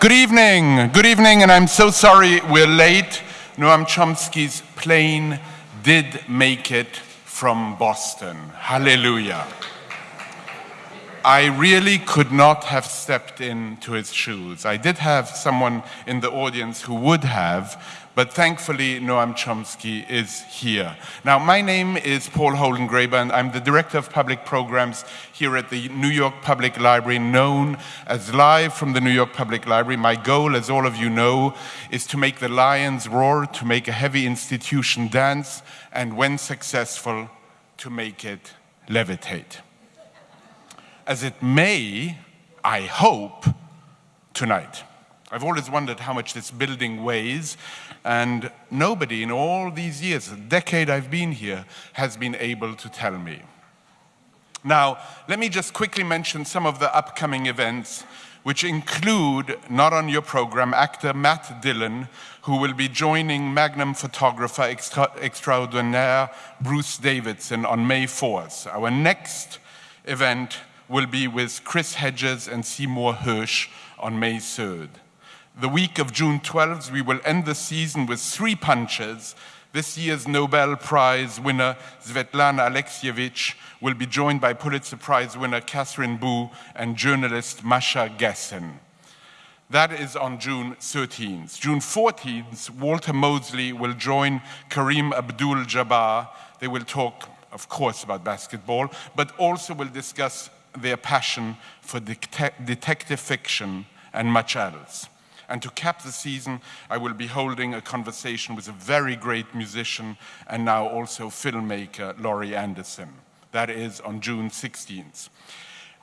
Good evening, good evening, and I'm so sorry we're late. Noam Chomsky's plane did make it from Boston. Hallelujah. I really could not have stepped into his shoes. I did have someone in the audience who would have, but thankfully Noam Chomsky is here. Now, my name is Paul Holdengraber, and I'm the Director of Public Programs here at the New York Public Library, known as Live from the New York Public Library. My goal, as all of you know, is to make the lions roar, to make a heavy institution dance, and when successful, to make it levitate as it may, I hope, tonight. I've always wondered how much this building weighs, and nobody in all these years, a decade I've been here, has been able to tell me. Now, let me just quickly mention some of the upcoming events, which include, not on your program, actor Matt Dillon, who will be joining Magnum photographer extra extraordinaire Bruce Davidson on May 4th. Our next event will be with Chris Hedges and Seymour Hersh on May 3rd. The week of June 12th, we will end the season with three punches. This year's Nobel Prize winner, Svetlana Alexievich, will be joined by Pulitzer Prize winner Katherine Boo and journalist Masha Gessen. That is on June 13th. June 14th, Walter Mosley will join Kareem Abdul-Jabbar. They will talk, of course, about basketball, but also will discuss their passion for detective fiction and much else. And to cap the season, I will be holding a conversation with a very great musician and now also filmmaker, Laurie Anderson. That is on June 16th.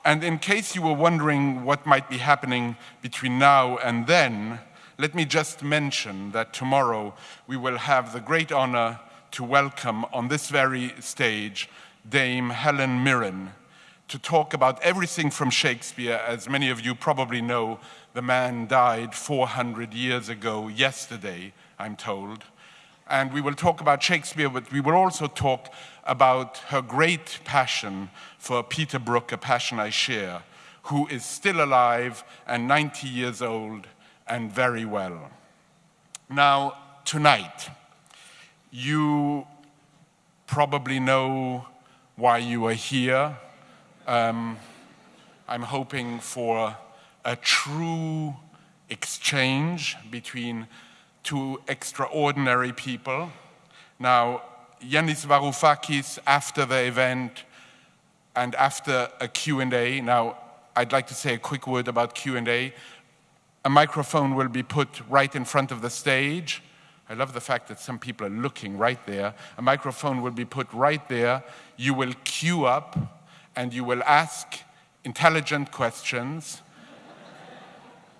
And in case you were wondering what might be happening between now and then, let me just mention that tomorrow we will have the great honor to welcome on this very stage Dame Helen Mirren, to talk about everything from Shakespeare. As many of you probably know, the man died 400 years ago yesterday, I'm told. And we will talk about Shakespeare, but we will also talk about her great passion for Peter Brook, a passion I share, who is still alive and 90 years old and very well. Now, tonight, you probably know why you are here um, I'm hoping for a true exchange between two extraordinary people. Now, Yanis Varoufakis, after the event and after a Q&A, now I'd like to say a quick word about Q&A. A microphone will be put right in front of the stage. I love the fact that some people are looking right there. A microphone will be put right there. You will queue up and you will ask intelligent questions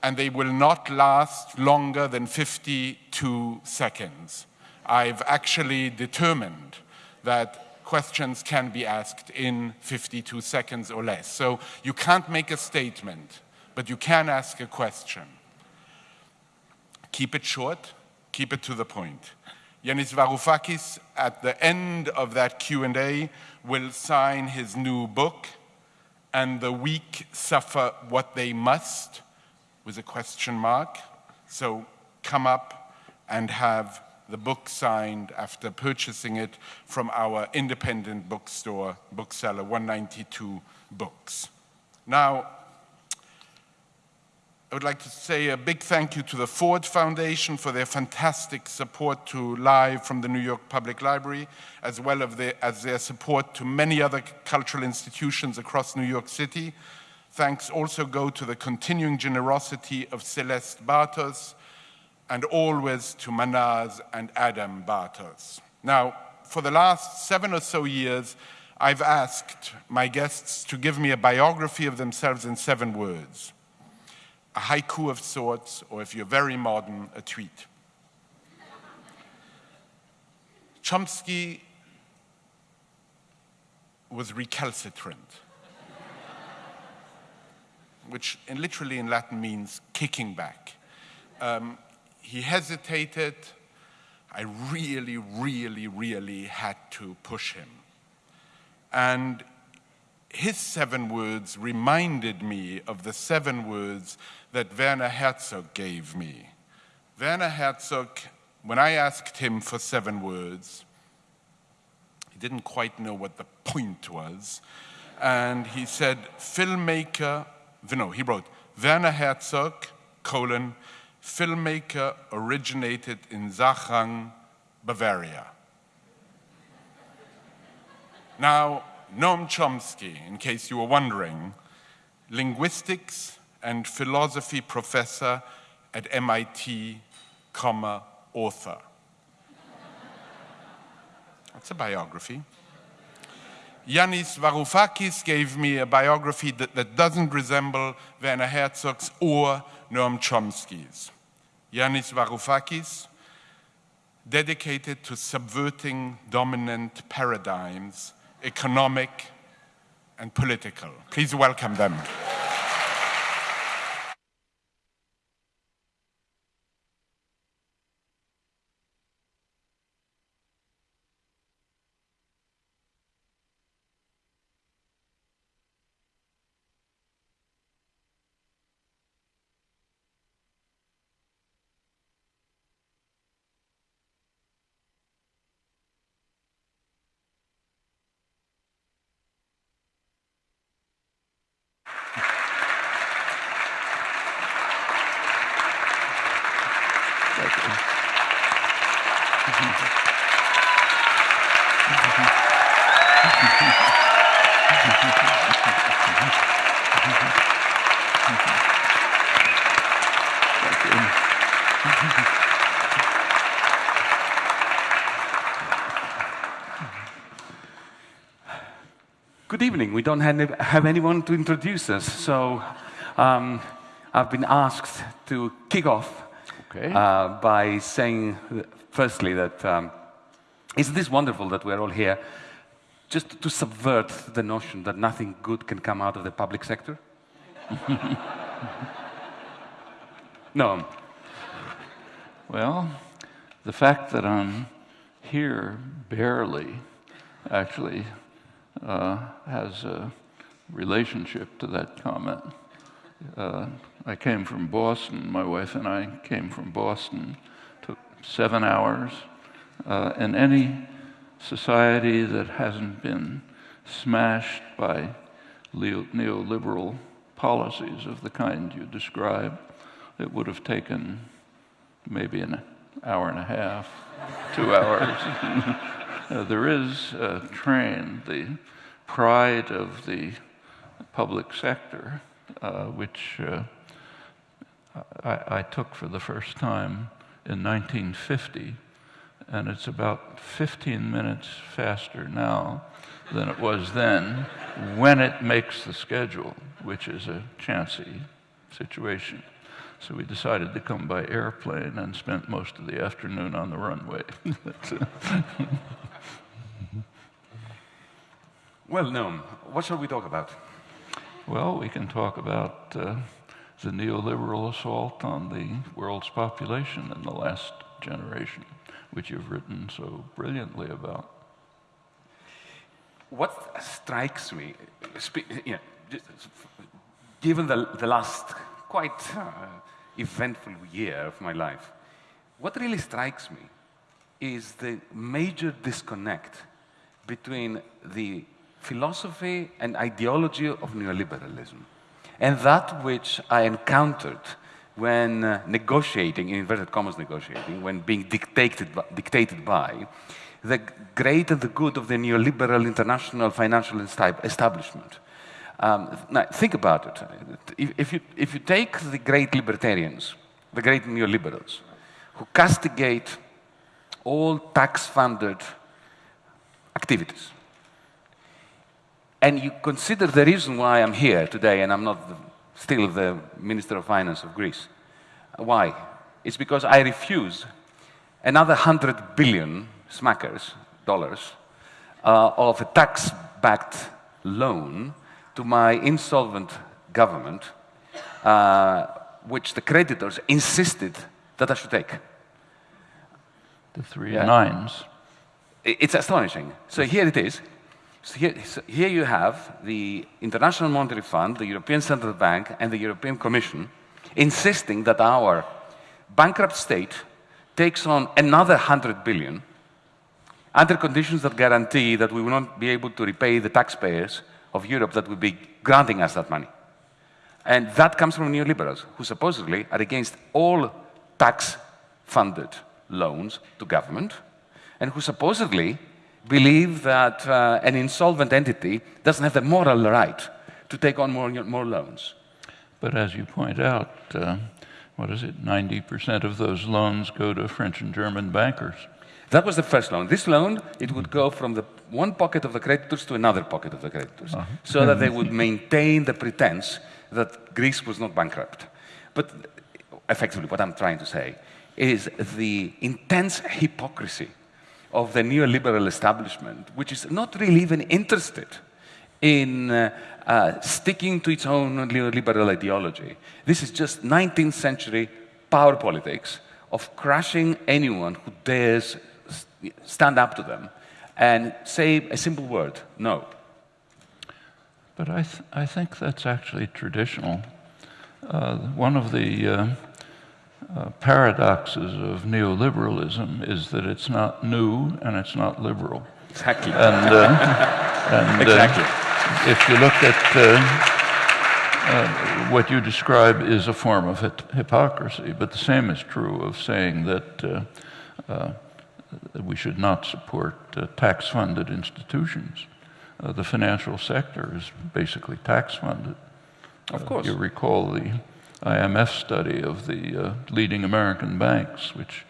and they will not last longer than 52 seconds. I've actually determined that questions can be asked in 52 seconds or less. So you can't make a statement, but you can ask a question. Keep it short, keep it to the point. Yanis Varoufakis, at the end of that Q&A, will sign his new book, And the Weak Suffer What They Must, with a question mark. So come up and have the book signed after purchasing it from our independent bookstore, bookseller 192 Books. Now, I would like to say a big thank you to the Ford Foundation for their fantastic support to Live from the New York Public Library, as well as their, as their support to many other cultural institutions across New York City. Thanks also go to the continuing generosity of Celeste Bartos, and always to Manaz and Adam Bartos. Now, for the last seven or so years, I've asked my guests to give me a biography of themselves in seven words a haiku of sorts, or if you're very modern, a tweet. Chomsky was recalcitrant, which in, literally in Latin means kicking back. Um, he hesitated. I really, really, really had to push him. And his seven words reminded me of the seven words that Werner Herzog gave me. Werner Herzog, when I asked him for seven words, he didn't quite know what the point was. And he said, filmmaker, no, he wrote, Werner Herzog, colon, filmmaker originated in Sachrang, Bavaria. Now, Noam Chomsky, in case you were wondering, linguistics and philosophy professor at MIT, comma, author. That's a biography. Yanis Varoufakis gave me a biography that, that doesn't resemble Werner Herzog's or Noam Chomsky's. Yanis Varoufakis, dedicated to subverting dominant paradigms economic, and political. Please welcome them. Evening. We don't have anyone to introduce us, so um, I've been asked to kick off okay. uh, by saying, firstly, that um, isn't this wonderful that we're all here just to subvert the notion that nothing good can come out of the public sector? no. Well, the fact that I'm here barely actually uh, has a relationship to that comment. Uh, I came from Boston. My wife and I came from Boston. Took seven hours. Uh, in any society that hasn't been smashed by neoliberal policies of the kind you describe, it would have taken maybe an hour and a half, two hours. uh, there is a train, the pride of the public sector, uh, which uh, I, I, took for the first time in 1950, and it's about 15 minutes faster now than it was then when it makes the schedule, which is a chancy situation. So we decided to come by airplane and spent most of the afternoon on the runway. well, Noam, what shall we talk about? Well, we can talk about uh, the neoliberal assault on the world's population in the last generation, which you've written so brilliantly about. What strikes me, know, given the, the last quite uh, eventful year of my life, what really strikes me is the major disconnect between the philosophy and ideology of neoliberalism and that which I encountered when uh, negotiating, in inverted commas negotiating, when being dictated, dictated by the great and the good of the neoliberal international financial establishment. Um, now, think about it. If, if, you, if you take the great libertarians, the great neoliberals, who castigate all tax-funded activities, and you consider the reason why I'm here today and I'm not the, still the Minister of Finance of Greece, why? It's because I refuse another 100 billion smackers, dollars, uh, of a tax-backed loan to my insolvent government, uh, which the creditors insisted that I should take. The three yeah. nines. It's astonishing. So here it is. So here, so here you have the International Monetary Fund, the European Central Bank, and the European Commission insisting that our bankrupt state takes on another 100 billion under conditions that guarantee that we will not be able to repay the taxpayers of Europe that will be granting us that money. And that comes from neoliberals, who supposedly are against all tax-funded loans to government, and who supposedly believe that uh, an insolvent entity doesn't have the moral right to take on more, more loans. But as you point out, uh, what is it, 90% of those loans go to French and German bankers. That was the first loan. This loan, it would go from the one pocket of the creditors to another pocket of the creditors, uh -huh. so that they would maintain the pretense that Greece was not bankrupt. But effectively, what I'm trying to say is the intense hypocrisy of the neoliberal establishment, which is not really even interested in uh, uh, sticking to its own neoliberal ideology. This is just 19th century power politics of crushing anyone who dares stand up to them and say a simple word, no. But I, th I think that's actually traditional. Uh, one of the uh, uh, paradoxes of neoliberalism is that it's not new and it's not liberal. Exactly. And, uh, and uh, exactly. if you look at uh, uh, what you describe is a form of hypocrisy, but the same is true of saying that, uh, uh, that we should not support tax funded institutions. the financial sector is basically tax funded. Of course. you recall the IMF study of the uh, leading American banks, which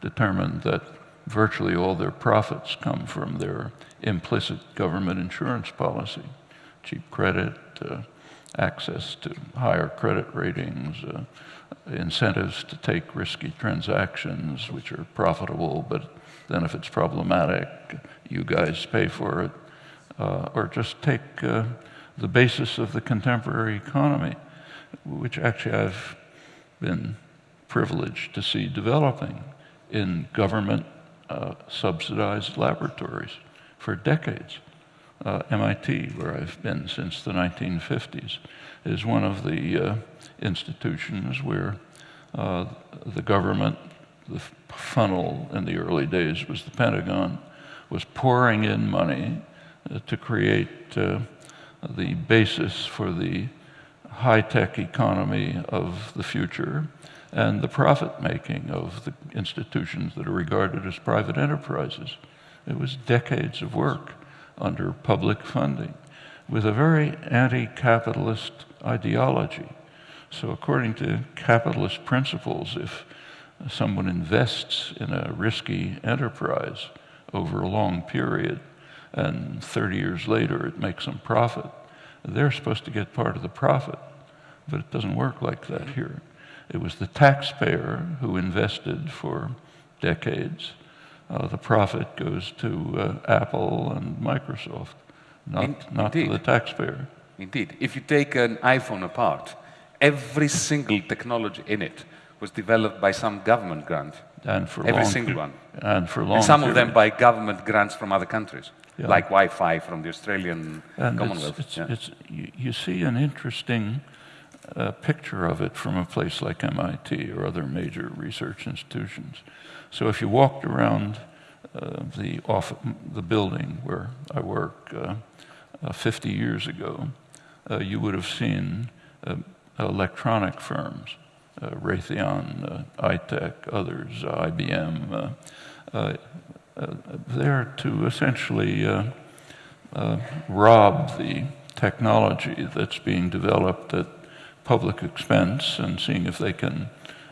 determined that virtually all their profits come from their implicit government insurance policy, cheap credit, uh, access to higher credit ratings, uh, incentives to take risky transactions which are profitable, but then if it's problematic, you guys pay for it. Uh, or just take uh, the basis of the contemporary economy which actually I've been privileged to see developing in government uh, subsidized laboratories for decades. Uh, MIT, where I've been since the 1950s, is one of the uh, institutions where uh, the government, the funnel in the early days was the Pentagon, was pouring in money uh, to create uh, the basis for the high-tech economy of the future and the profit-making of the institutions that are regarded as private enterprises. It was decades of work under public funding with a very anti-capitalist ideology. So according to capitalist principles, if someone invests in a risky enterprise over a long period and 30 years later it makes some profit, they're supposed to get part of the profit. But it doesn't work like that here. It was the taxpayer who invested for decades. Uh, the profit goes to uh, Apple and Microsoft, not, In, not to the taxpayer. Indeed. If you take an iPhone apart, every single technology in it was developed by some government grant. And for every long, single one. And for long. And some period. of them by government grants from other countries yeah. like Wi-Fi from the Australian and Commonwealth. It's, it's, yeah. it's, you, you, see an interesting uh, picture of it from a place like MIT or other major research institutions. So if you walked around uh, the, off, the building where I work uh, uh 50 years ago, uh, you would have seen uh, electronic firms, Raytheon, Itek, others, IBM, uh, there to essentially uh, uh, rob the technology that's being developed at public expense and seeing if they can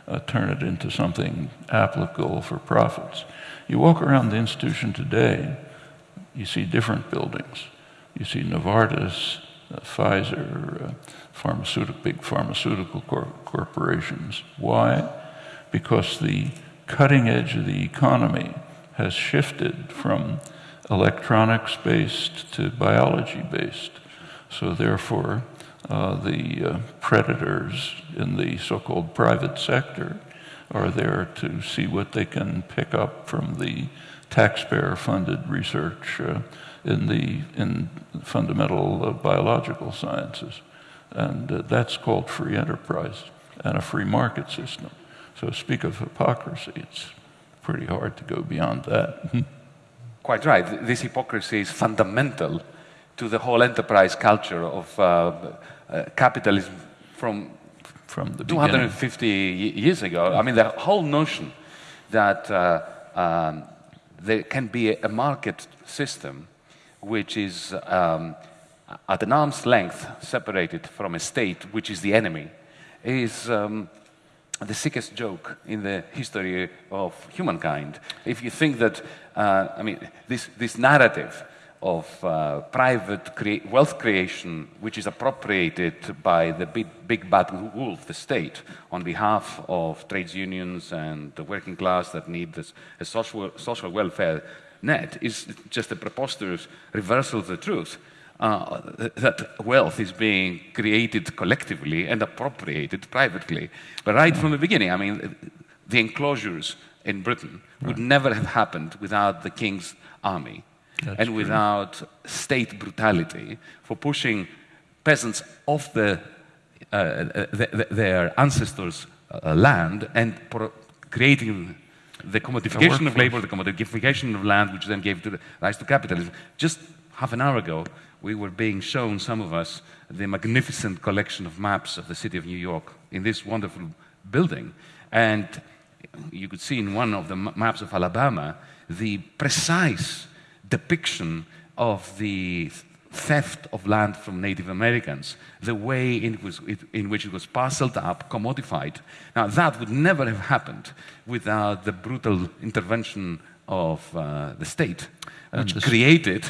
uh, turn it into something applicable for profits. You walk around the institution today, you see different buildings. You see Novartis, uh, Pfizer, uh, pharmaceutical, big pharmaceutical cor corporations. Why? Because the cutting edge of the economy has shifted from electronics based to biology based. So, therefore, uh, the uh, predators in the so called private sector are there to see what they can pick up from the taxpayer funded research uh, in the in fundamental uh, biological sciences, and uh, that's called free enterprise and a free market system. So speak of hypocrisy, it's pretty hard to go beyond that. Quite right. This hypocrisy is fundamental to the whole enterprise culture of uh, uh, capitalism from from the 250 years ago. I mean, the whole notion that uh, um, there can be a market system which is um, at an arm's length separated from a state which is the enemy is um, the sickest joke in the history of humankind. If you think that, uh, I mean, this, this narrative of uh, private crea wealth creation, which is appropriated by the big, big bad wolf, the state, on behalf of trades unions and the working class that need this, a social, social welfare net, is just a preposterous reversal of the truth. Uh, that wealth is being created collectively and appropriated privately. But right from the beginning, I mean, the enclosures in Britain would never have happened without the king's army That's and true. without state brutality for pushing peasants off the, uh, the, the, their ancestors' uh, land and creating the commodification of labor, the commodification of land, which then gave to rise to capitalism. Just half an hour ago, we were being shown, some of us, the magnificent collection of maps of the city of New York in this wonderful building. And you could see in one of the maps of Alabama the precise depiction of the theft of land from Native Americans, the way in, was, in, which it was parceled up, commodified. Now, that would never have happened without the brutal intervention of uh, the state, which created uh,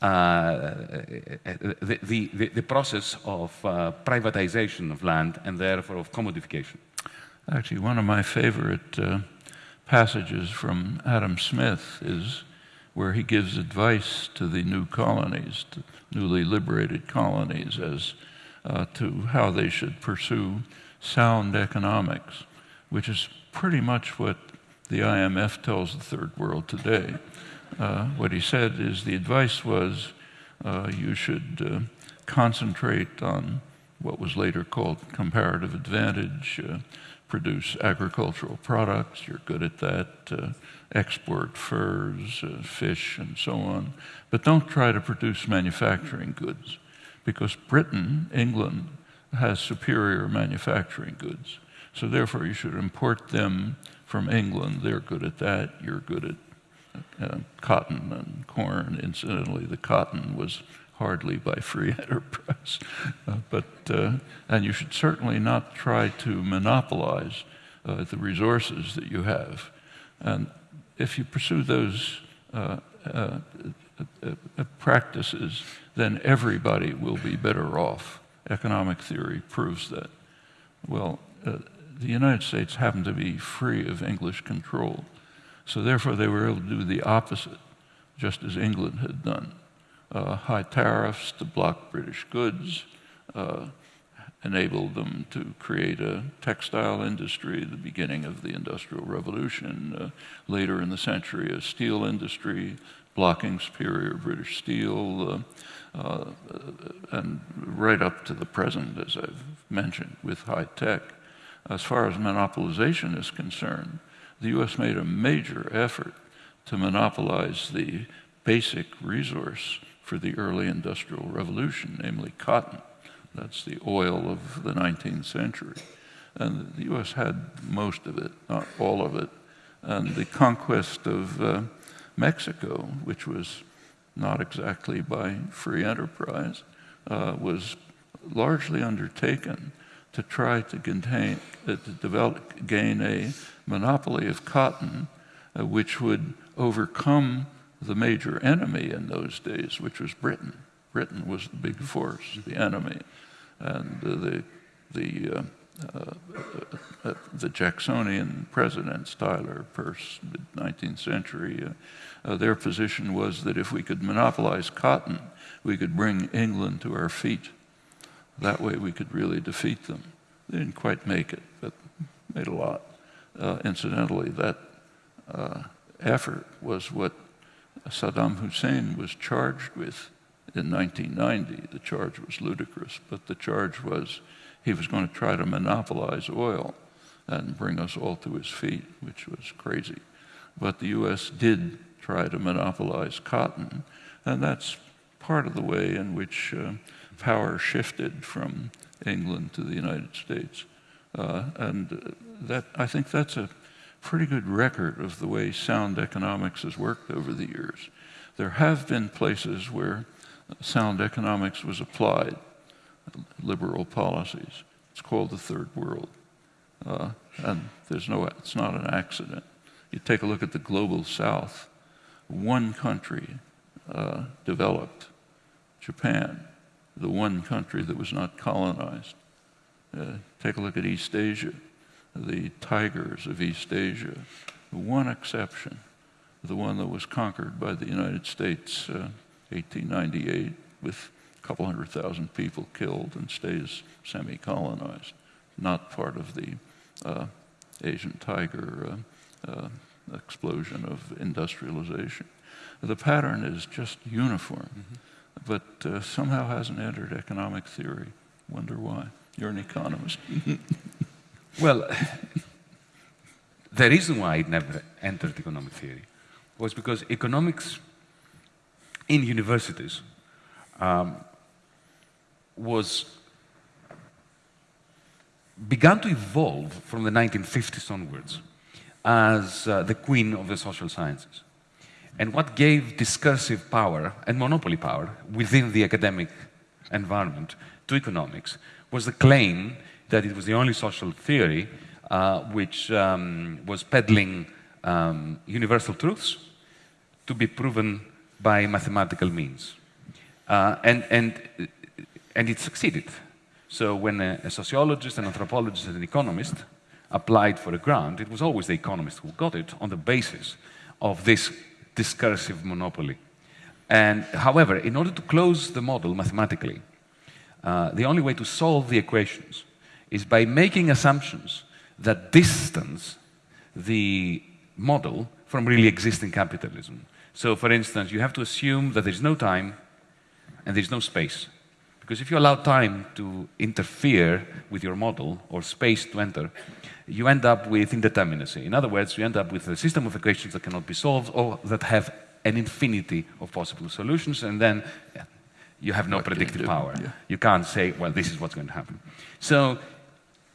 the, the, the, process of uh, privatization of land and therefore of commodification. Actually, one of my favorite uh, passages from Adam Smith is where he gives advice to the new colonies, to newly liberated colonies, as uh, to how they should pursue sound economics, which is pretty much what the IMF tells the third world today. Uh, what he said is the advice was uh, you should uh, concentrate on what was later called comparative advantage, uh, produce agricultural products, you're good at that, export furs, fish, and so on, but don't try to produce manufacturing goods because Britain, England, has superior manufacturing goods. So therefore, you should import them from England. They're good at that. You're good at uh, cotton and corn. Incidentally, the cotton was hardly by free enterprise. Uh, but, uh, and you should certainly not try to monopolize uh, the resources that you have. And if you pursue those uh, uh, practices, then everybody will be better off. Economic theory proves that. Well, the United States happened to be free of English control. So therefore, they were able to do the opposite, just as England had done. Uh, high tariffs to block British goods uh, enabled them to create a textile industry, the beginning of the Industrial Revolution. Uh, later in the century, a steel industry, blocking superior British steel, uh, uh, and right up to the present, as I've mentioned, with high tech. As far as monopolization is concerned, the U.S. made a major effort to monopolize the basic resource for the early industrial revolution, namely cotton. That's the oil of the 19th century. And the U.S. had most of it, not all of it. And the conquest of uh, Mexico, which was not exactly by free enterprise, uh, was largely undertaken to try to, contain, uh, to develop, gain a monopoly of cotton, uh, which would overcome the major enemy in those days, which was Britain. Britain was the big force, the enemy. And uh, the, the, uh, uh, uh the Jacksonian presidents, Tyler, Pierce, mid 19th century, their position was that if we could monopolize cotton, we could bring England to our feet. That way we could really defeat them. They didn't quite make it, but made a lot. Uh, incidentally, that uh, effort was what Saddam Hussein was charged with in 1990. The charge was ludicrous, but the charge was he was going to try to monopolize oil and bring us all to his feet, which was crazy. But the U.S. did try to monopolize cotton, and that's part of the way in which uh, power shifted from England to the United States. Uh, and that, I think that's a pretty good record of the way sound economics has worked over the years. There have been places where sound economics was applied, liberal policies. It's called the third world. Uh, and there's no, it's not an accident. You take a look at the global south, one country uh, developed, Japan, the one country that was not colonized. Uh, take a look at East Asia, the tigers of East Asia, one exception, the one that was conquered by the United States, uh, 1898, with a couple hundred thousand people killed and stays semi-colonized, not part of the uh, Asian tiger uh, uh, explosion of industrialization. The pattern is just uniform, mm -hmm. but uh, somehow hasn't entered economic theory. Wonder why. You're an economist. well, the reason why it never entered economic theory was because economics in universities um, was began to evolve from the 1950s onwards as uh, the queen of the social sciences. And what gave discursive power and monopoly power within the academic environment to economics was the claim that it was the only social theory uh, which um, was peddling um, universal truths to be proven by mathematical means. Uh, and, and, and it succeeded. So when a, a, sociologist, an anthropologist, and an economist applied for a grant, it was always the economist who got it on the basis of this discursive monopoly. And however, in order to close the model mathematically, uh, the only way to solve the equations is by making assumptions that distance the model from really existing capitalism. So, for instance, you have to assume that there's no time and there's no space. Because if you allow time to interfere with your model or space to enter, you end up with indeterminacy. In other words, you end up with a system of equations that cannot be solved or that have an infinity of possible solutions, and then you have no what predictive power. Yeah. You can't say, well, this is what's going to happen. So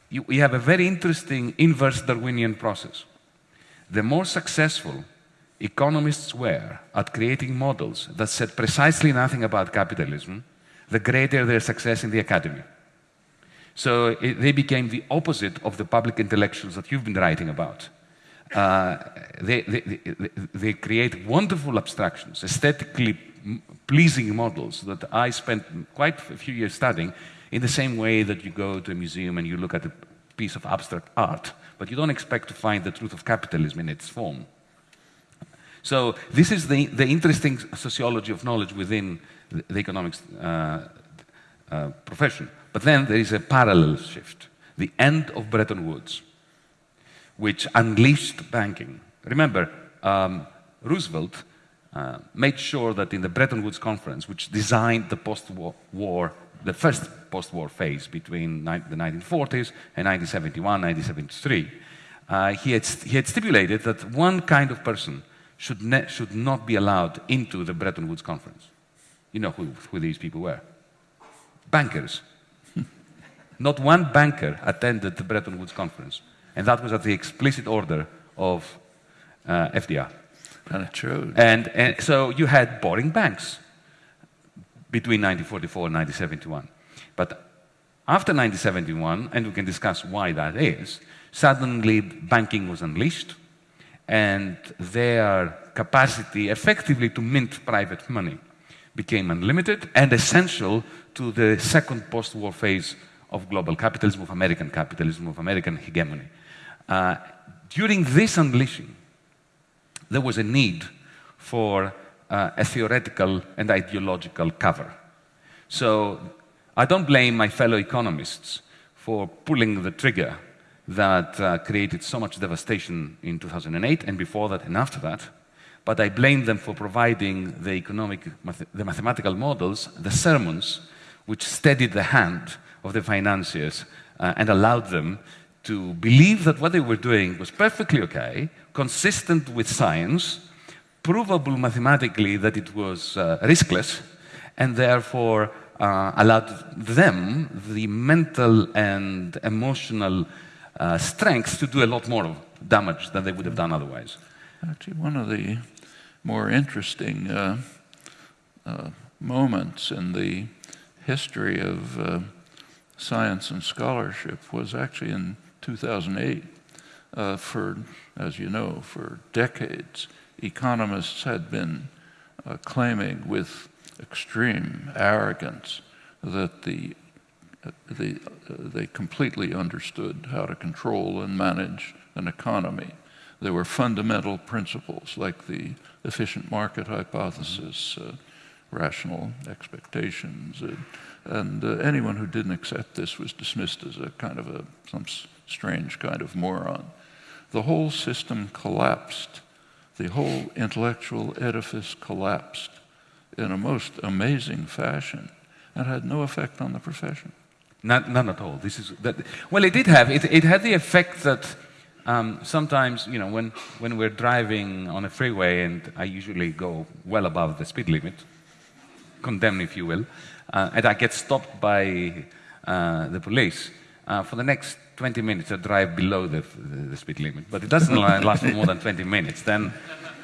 you, you have a very interesting inverse Darwinian process. The more successful economists were at creating models that said precisely nothing about capitalism, the greater their success in the academy. So it, they became the opposite of the public intellectuals that you've been writing about. Uh, they, they, they, create wonderful abstractions, aesthetically pleasing models that I spent quite a few years studying in the same way that you go to a museum and you look at a piece of abstract art, but you don't expect to find the truth of capitalism in its form. So this is the, the interesting sociology of knowledge within the, economics uh, uh, profession. But then there is a parallel shift, the end of Bretton Woods, which unleashed banking. Remember, um, Roosevelt uh, made sure that in the Bretton Woods Conference, which designed the post-war, the first post-war phase between the 1940s and 1971, 1973, uh, he, had he had stipulated that one kind of person should, should not be allowed into the Bretton Woods Conference. You know who, who these people were. Bankers. not one banker attended the Bretton Woods Conference. And that was at the explicit order of uh, FDR. And true. And, and so you had boring banks between 1944 and 1971. But after 1971, and we can discuss why that is, suddenly banking was unleashed and their capacity effectively to mint private money became unlimited and essential to the second post-war phase of global capitalism, of American capitalism, of American hegemony. Uh, during this unleashing, there was a need for uh, a theoretical and ideological cover. So I don't blame my fellow economists for pulling the trigger that uh, created so much devastation in 2008 and before that and after that. but I blame them for providing the economic, the mathematical models, the sermons, which steadied the hand of the financiers uh, and allowed them to believe that what they were doing was perfectly okay, consistent with science, provable mathematically that it was uh, riskless, and therefore uh, allowed them the mental and emotional uh, strength to do a lot more damage than they would have done otherwise. Actually, one of the more interesting uh, uh, moments in the history of uh, science and scholarship was actually in 2008. Uh, for, as you know, for decades, economists had been uh, claiming with extreme arrogance that the, uh, the, they completely understood how to control and manage an economy. There were fundamental principles like the efficient market hypothesis, uh, rational expectations, uh, and uh, anyone who didn't accept this was dismissed as a kind of a, some strange kind of moron. The whole system collapsed. The whole intellectual edifice collapsed in a most amazing fashion and had no effect on the profession. Not, none at all. This is that, well, it did have. It, it had the effect that um, sometimes, you know, when, when we're driving on a freeway, and I usually go well above the speed limit, condemned if you will, uh, and I get stopped by uh, the police, uh, for the next 20 minutes I drive below the, the, speed limit. But it doesn't last for more than 20 minutes. Then,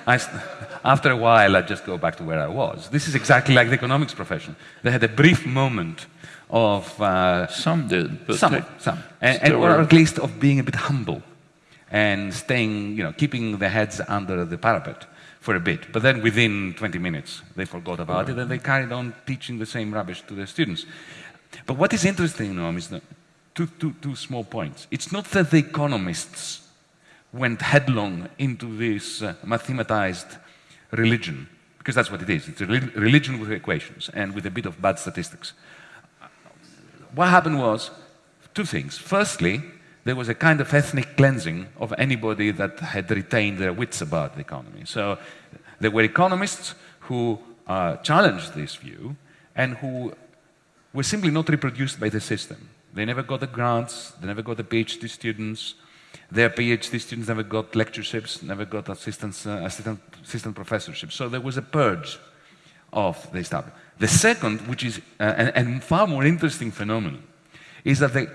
I, after a while, I just go back to where I was. This is exactly like the economics profession. They had a brief moment of... Uh, some did, but some, some. And, and, or at least of being a bit humble and staying, you know, keeping their heads under the parapet for a bit. But then within 20 minutes, they forgot about it and they carried on teaching the same rubbish to their students. But what is interesting, Noam, is that two, two, two small points. It's not that the economists went headlong into this uh, mathematized religion, because that's what it is. It's a religion with equations and with a bit of bad statistics. What happened was two things. Firstly, there was a kind of ethnic cleansing of anybody that had retained their wits about the economy. So there were economists who uh, challenged this view and who were simply not reproduced by the system. They never got the grants, they never got the PhD students, their PhD students never got lectureships, never got uh, assistant, assistant professorships. So there was a purge of the establishment. The second, which is uh, and, far more interesting phenomenon, is that the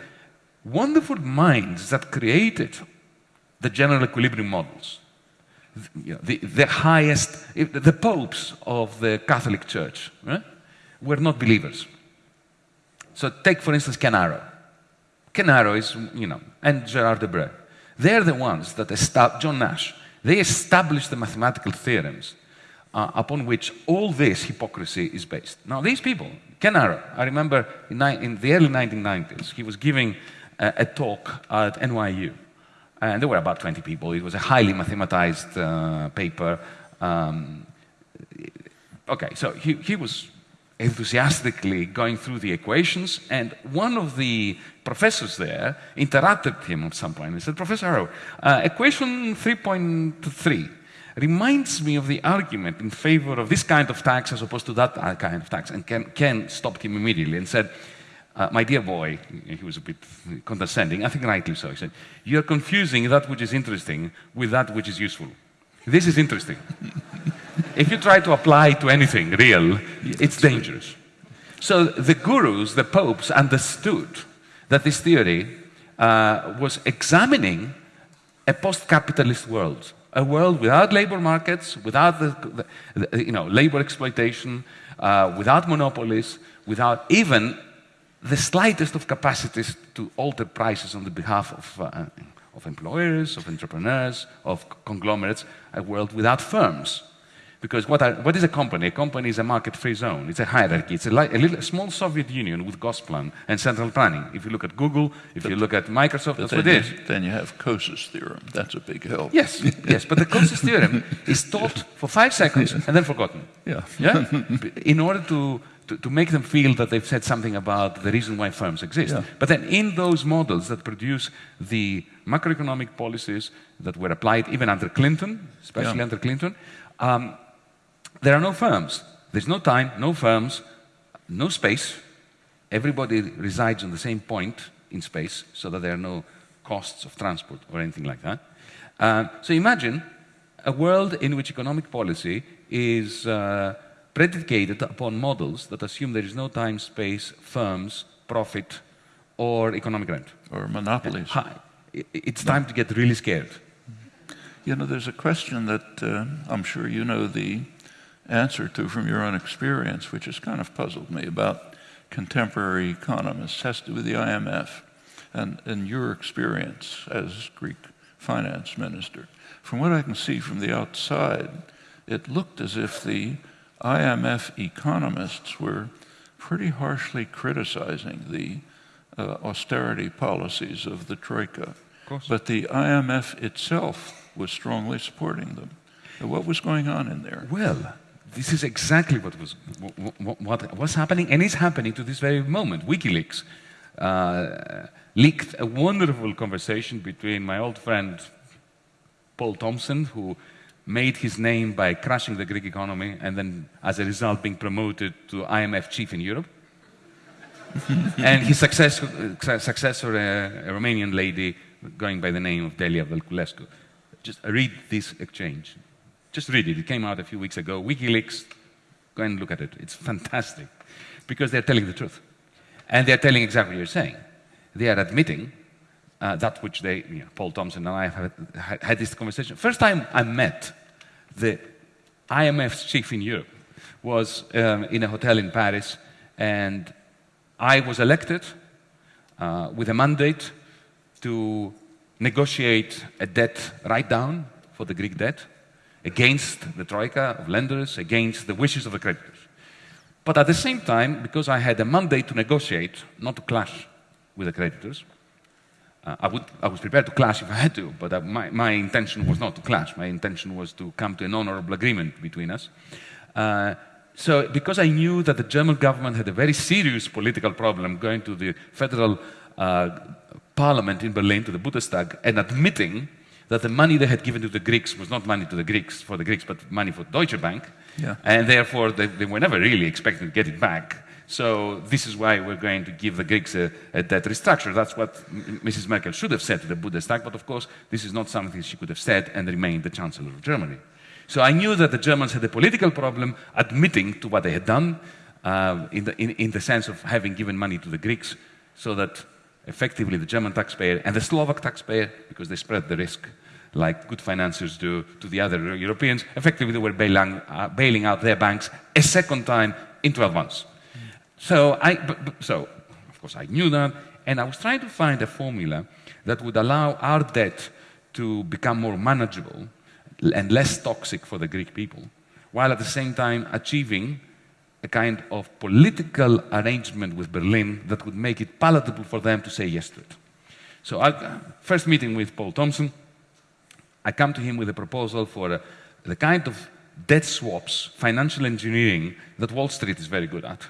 wonderful minds that created the general equilibrium models, know, the, the, highest, the popes of the Catholic Church right, were not believers. So take, for instance, Ken Arrow is, you know, and Gerard Debreu. They're the ones that established, John Nash, they established the mathematical theorems uh, upon which all this hypocrisy is based. Now, these people, Ken Arrow, I remember in, in the early 1990s, he was giving a talk at NYU. And there were about 20 people. It was a highly mathematized uh, paper. Um, okay, so he, he was enthusiastically going through the equations, and one of the professors there interrupted him at some point and said, Professor Arrow, uh, equation 3.3 reminds me of the argument in favor of this kind of tax as opposed to that kind of tax. And Ken, Ken stopped him immediately and said, uh, my dear boy, he was a bit condescending, I think rightly so. He said, You're confusing that which is interesting with that which is useful. This is interesting. if you try to apply it to anything real, it's dangerous. So the gurus, the popes, understood that this theory uh, was examining a post capitalist world, a world without labor markets, without the, the you know, labor exploitation, uh, without monopolies, without even the slightest of capacities to alter prices on the behalf of, uh, of employers, of entrepreneurs, of conglomerates, a world without firms. Because what, are, what is a company? A company is a market-free zone. It's a hierarchy. It's a, a, little, a, small Soviet Union with Gosplan and central planning. If you look at Google, if but you look at Microsoft, that's what it is. Then you have Coase's theorem. That's a big help. Yes, yes. But the Coase's theorem is taught for five seconds and then forgotten. Yeah. Yeah? In order to to, to, make them feel that they've said something about the reason why firms exist. Yeah. But then in those models that produce the macroeconomic policies that were applied even under Clinton, especially yeah. under Clinton, um, there are no firms. There's no time, no firms, no space. Everybody resides on the same point in space so that there are no costs of transport or anything like that. Uh, so imagine a world in which economic policy is uh, predicated upon models that assume there is no time, space, firms, profit, or economic rent. Or monopolies. Hi, It's time to get really scared. You know, there's a question that uh, I'm sure you know the answer to from your own experience, which has kind of puzzled me about contemporary economists, has to do with the IMF and, and your experience as Greek finance minister. From what I can see from the outside, it looked as if the IMF economists were pretty harshly criticizing the uh, austerity policies of the Troika. Of but the IMF itself was strongly supporting them. What was going on in there? Well, this is exactly what was, what, what was happening and is happening to this very moment. WikiLeaks uh, leaked a wonderful conversation between my old friend Poul Thomsen, who made his name by crushing the Greek economy and then, as a result, being promoted to IMF chief in Europe. and his successor, successor a, a, Romanian lady going by the name of Delia Velculescu. Just read this exchange. Just read it. It came out a few weeks ago. WikiLeaks, go and look at it. It's fantastic because they're telling the truth. And they're telling exactly what you're saying. They are admitting uh, that which they, you know, Poul Thomsen and I have had, had this conversation. First time I met the IMF's chief in Europe was um, in a hotel in Paris, and I was elected uh, with a mandate to negotiate a debt write-down for the Greek debt against the troika of lenders, against the wishes of the creditors. But at the same time, because I had a mandate to negotiate, not to clash with the creditors, uh, I, would, I was prepared to clash if I had to, but uh, my, my intention was not to clash. My intention was to come to an honorable agreement between us. Uh, so, because I knew that the German government had a very serious political problem going to the federal uh, parliament in Berlin, to the Bundestag, and admitting that the money they had given to the Greeks was not money to the Greeks, for the Greeks, but money for Deutsche Bank, yeah. and therefore they, they were never really expecting to get it back. So this is why we're going to give the Greeks a, a debt restructure. That's what Mrs. Merkel should have said to the Bundestag, but of course, this is not something she could have said and remained the Chancellor of Germany. So I knew that the Germans had a political problem admitting to what they had done uh, in, the, in, in the sense of having given money to the Greeks so that effectively the German taxpayer and the Slovak taxpayer, because they spread the risk like good financiers do to the other Europeans, effectively they were bailing, uh, bailing out their banks a second time in 12 months. So, I, so, of course, I knew that, and I was trying to find a formula that would allow our debt to become more manageable and less toxic for the Greek people, while at the same time achieving a kind of political arrangement with Berlin that would make it palatable for them to say yes to it. So, I, first meeting with Poul Thomsen, I come to him with a proposal for a, the kind of debt swaps, financial engineering that Wall Street is very good at.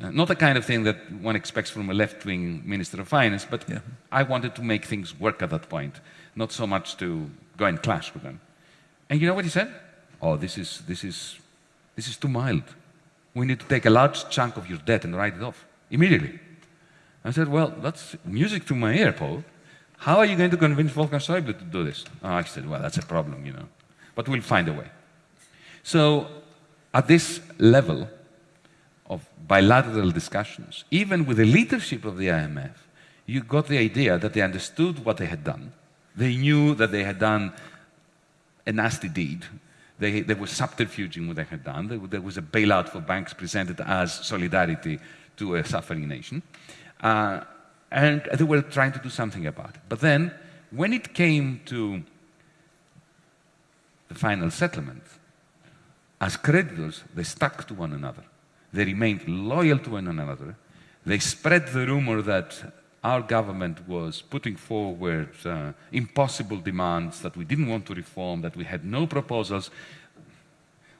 Uh, not the kind of thing that one expects from a left-wing minister of finance, but yeah. I wanted to make things work at that point, not so much to go and clash with them. And you know what he said? Oh, this is, this is, this is too mild. We need to take a large chunk of your debt and write it off immediately. I said, well, that's music to my ear, Paul. How are you going to convince Wolfgang Schäuble to do this? Oh, I said, well, that's a problem, you know. But we'll find a way. So at this level, of bilateral discussions, even with the leadership of the IMF, you got the idea that they understood what they had done. They knew that they had done a nasty deed. They, there was subterfuge in what they had done. There, there, was a bailout for banks presented as solidarity to a suffering nation. Uh, and they were trying to do something about it. But then, when it came to the final settlement, as creditors, they stuck to one another. They remained loyal to one another. They spread the rumor that our government was putting forward uh, impossible demands, that we didn't want to reform, that we had no proposals.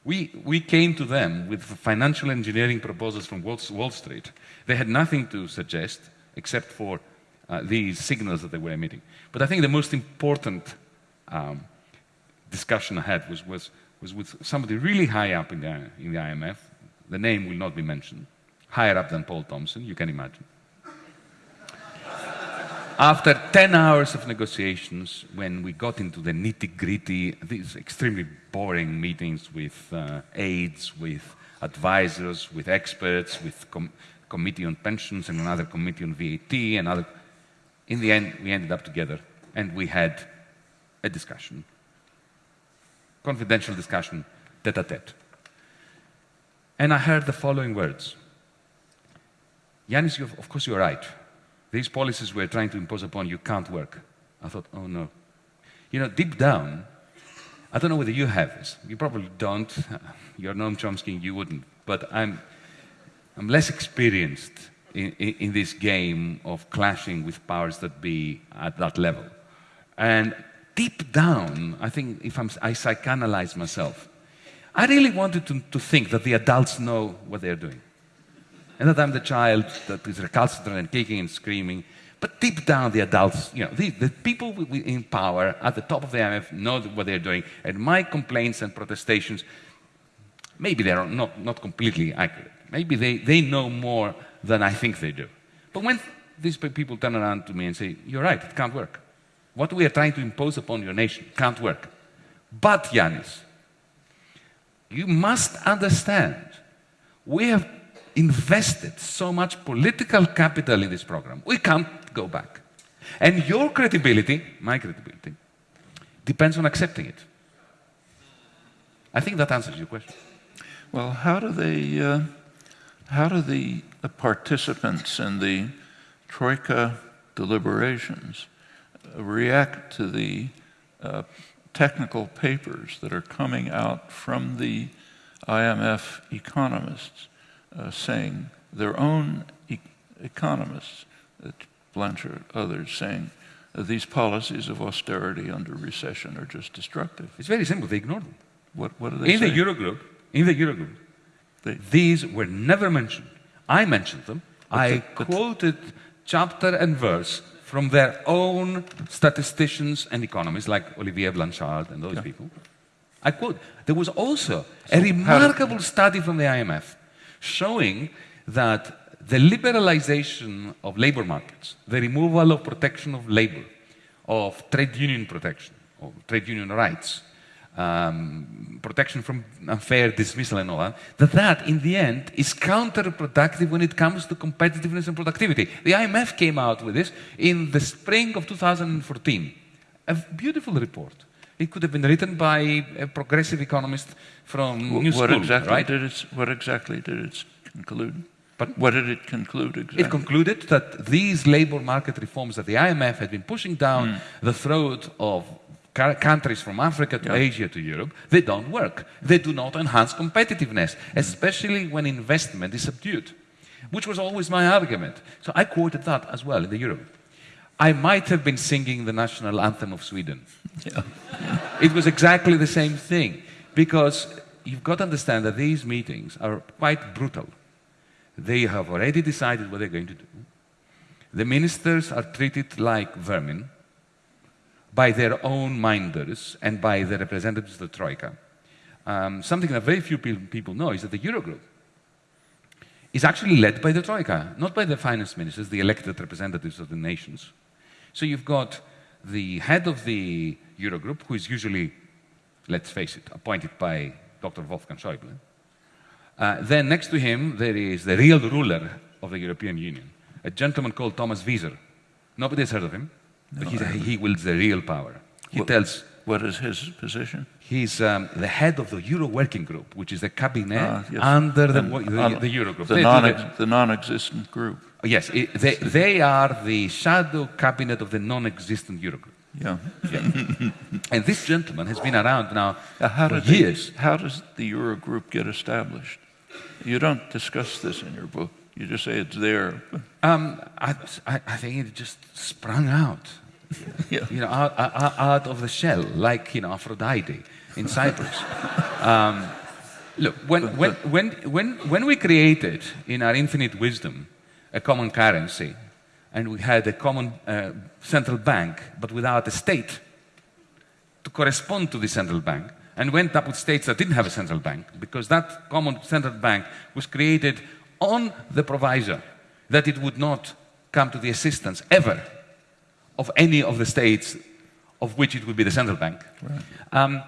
We, we came to them with financial engineering proposals from Wall, Wall Street. They had nothing to suggest except for uh, these signals that they were emitting. But I think the most important um, discussion I had was, was, was with somebody really high up in the, in the IMF. The name will not be mentioned. Higher up than Poul Thomsen, you can imagine. After 10 hours of negotiations, when we got into the nitty gritty, these extremely boring meetings with uh, aides, with advisors, with experts, with committee on pensions and another committee on VAT, and other. In the end, we ended up together and we had a discussion, confidential discussion, tete a tete. And I heard the following words Yanis, of course you're right. These policies we're trying to impose upon you can't work. I thought, oh no. You know, deep down, I don't know whether you have this. You probably don't. You're Noam Chomsky, you wouldn't. But I'm, I'm less experienced in, in, in, this game of clashing with powers that be at that level. And deep down, I think if I'm, I myself, I really wanted to, to think that the adults know what they're doing. And that I'm the child that is recalcitrant and kicking and screaming. But deep down, the adults, you know, the, the people in power at the top of the IMF know what they're doing. And my complaints and protestations, maybe they're not, not completely accurate. Maybe they, they know more than I think they do. But when these people turn around to me and say, You're right, it can't work. What we are trying to impose upon your nation can't work. But, Yanis, you must understand, we have invested so much political capital in this program. We can't go back. And your credibility, my credibility, depends on accepting it. I think that answers your question. Well, how do they, uh, how do the, the, participants in the Troika deliberations uh, react to the uh, technical papers that are coming out from the IMF economists uh, saying, their own e economists, uh, Blanchard, others, saying uh, these policies of austerity under recession are just destructive. It's very simple. They ignore them. What, what are they in saying? the Eurogroup, in the Eurogroup, these were never mentioned. I mentioned them. I the, quoted chapter and verse from their own statisticians and economists, like Olivier Blanchard and those yeah. people. I quote. There was also so a remarkable study from the IMF showing that the liberalization of labor markets, the removal of protection of labor, of trade union protection, of trade union rights, um, protection from unfair dismissal and all that, that that in the end is counterproductive when it comes to competitiveness and productivity. The IMF came out with this in the spring of 2014. A beautiful report. It could have been written by a progressive economist from New what School, exactly right? Did it, what exactly did it conclude? But what did it conclude exactly? It concluded that these labor market reforms that the IMF had been pushing down mm. the throat of countries from Africa to yeah. Asia to Europe, they don't work. They do not enhance competitiveness, especially when investment is subdued, which was always my argument. So I quoted that as well in the Europe. I might have been singing the national anthem of Sweden. Yeah. it was exactly the same thing because you've got to understand that these meetings are quite brutal. They have already decided what they're going to do. The ministers are treated like vermin by their own minders and by the representatives of the Troika. Um, something that very few people know is that the Eurogroup is actually led by the Troika, not by the finance ministers, the elected representatives of the nations. So you've got the head of the Eurogroup, who is usually, let's face it, appointed by Dr. Wolfgang Schäuble. Uh, then next to him, there is the real ruler of the European Union, a gentleman called Thomas Wieser. Nobody has heard of him, but no, he wields the real power. He what, tells. What is his position? He's um, the head of the Euro Working Group, which is the cabinet ah, yes. under the, the, the, Eurogroup. The, non the non-existent group. Yes, it, they, they are the shadow cabinet of the non-existent Eurogroup. Yeah. yeah. and this gentleman has been around now uh, how for years. They, how does the Euro Group get established? You don't discuss this in your book. You just say it's there. Um, I, I, I, think it just sprung out. Yeah. You know, out, out, of the shell, like you know Aphrodite in Cyprus. um, Look, when, when, when, when, when we created, in our infinite wisdom, a common currency, and we had a common uh, central bank, but without a state to correspond to the central bank, and went up with states that didn't have a central bank, because that common central bank was created on the proviso that it would not come to the assistance ever of any of the states of which it would be the central bank. Right. Um,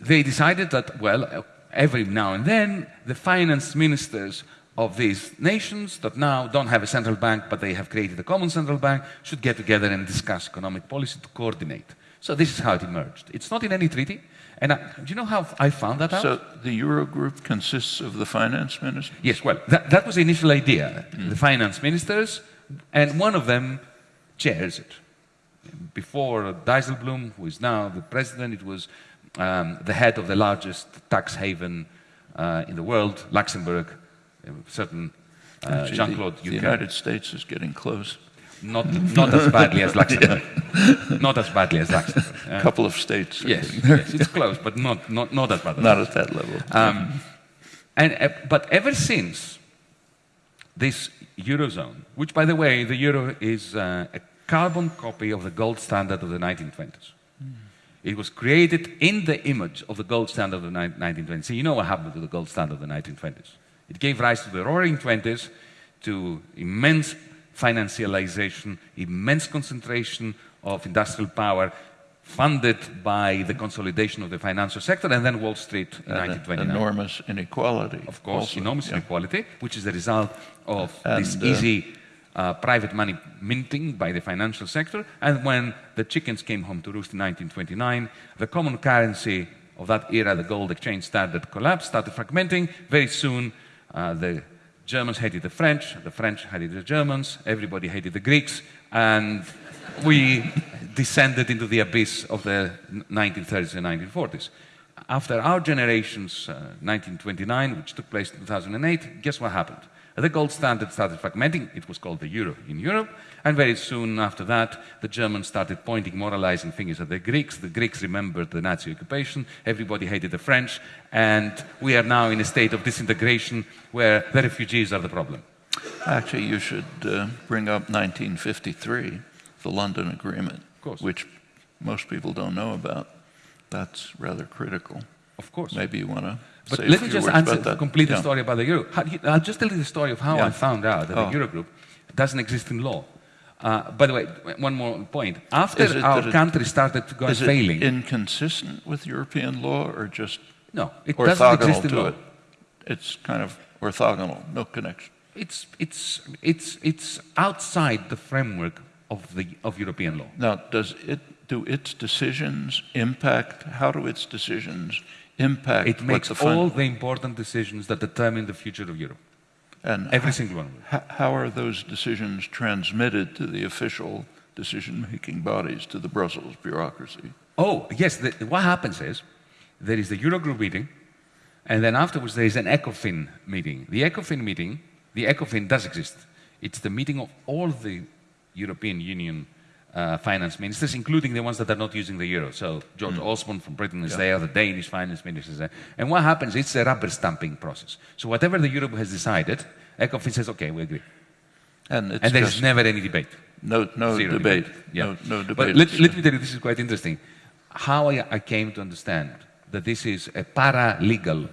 they decided that, well, every now and then, the finance ministers of these nations that now don't have a central bank, but they have created a common central bank, should get together and discuss economic policy to coordinate. So this is how it emerged. It's not in any treaty. And I, do you know how I found that out? So the Eurogroup consists of the finance ministers? Yes, well, that, that was the initial idea. Mm. The finance ministers, and one of them chairs it. Before Dijsselbloem, who is now the president, it was um, the head of the largest tax haven uh, in the world, Luxembourg, certain uh, Jean-Claude Juncker. The United States is getting close. Not, not as badly as Luxembourg. yeah. Not as badly as Luxembourg. A couple of states. Yes, yes, it's close, but not, not, not as bad. As not at that level. Um, and, uh, but ever since this Eurozone, which by the way, the Euro is uh, a carbon copy of the gold standard of the 1920s. Mm. It was created in the image of the gold standard of the 1920s. So you know what happened to the gold standard of the 1920s. It gave rise to the roaring 20s, to immense financialization, immense concentration of industrial power, funded by the consolidation of the financial sector, and then Wall Street in and 1929. Enormous inequality. Of course, also. enormous yeah. inequality, which is the result of and, this uh, easy uh, private money minting by the financial sector. And when the chickens came home to roost in 1929, the common currency of that era, the gold exchange standard, collapsed, started fragmenting. Very soon, uh, the Germans hated the French, the French hated the Germans, everybody hated the Greeks, and we descended into the abyss of the 1930s and 1940s. After our generation's uh, 1929, which took place in 2008, guess what happened? The gold standard started fragmenting. It was called the euro in Europe. And very soon after that, the Germans started pointing moralizing fingers at the Greeks. The Greeks remembered the Nazi occupation. Everybody hated the French. And we are now in a state of disintegration where the refugees are the problem. Actually, you should uh, bring up 1953, the London Agreement, which most people don't know about. That's rather critical. Of course. Maybe you want to but let me just answer, complete the story about the euro. I'll just tell you the story of how yeah. I found out that oh. the Eurogroup doesn't exist in law. Uh, by the way, one more point. After our country started to go is failing, it inconsistent with European law or just no? It doesn't exist in law. It? It's kind of orthogonal, no connection. It's it's it's it's outside the framework of the of European law. Now, does it do its decisions impact? How do its decisions impact It makes all the important decisions that determine the future of Europe. And every single one. How are those decisions transmitted to the official decision-making bodies, to the Brussels bureaucracy? Oh, yes. The, what happens is there is the Eurogroup meeting, and then afterwards there is an ECOFIN meeting. The ECOFIN meeting, the ECOFIN does exist. It's the meeting of all the European Union uh, finance ministers, including the ones that are not using the euro. So George mm. Osborne from Britain is yeah. there, the Danish finance minister is there. And what happens, it's a rubber stamping process. So whatever the Euro has decided, ECOFIN says, okay, we agree. And, and there's never any debate. No, no Zero debate. debate. Yeah. No, no debate. But let, let, me tell you, this is quite interesting. How I, I came to understand that this is a paralegal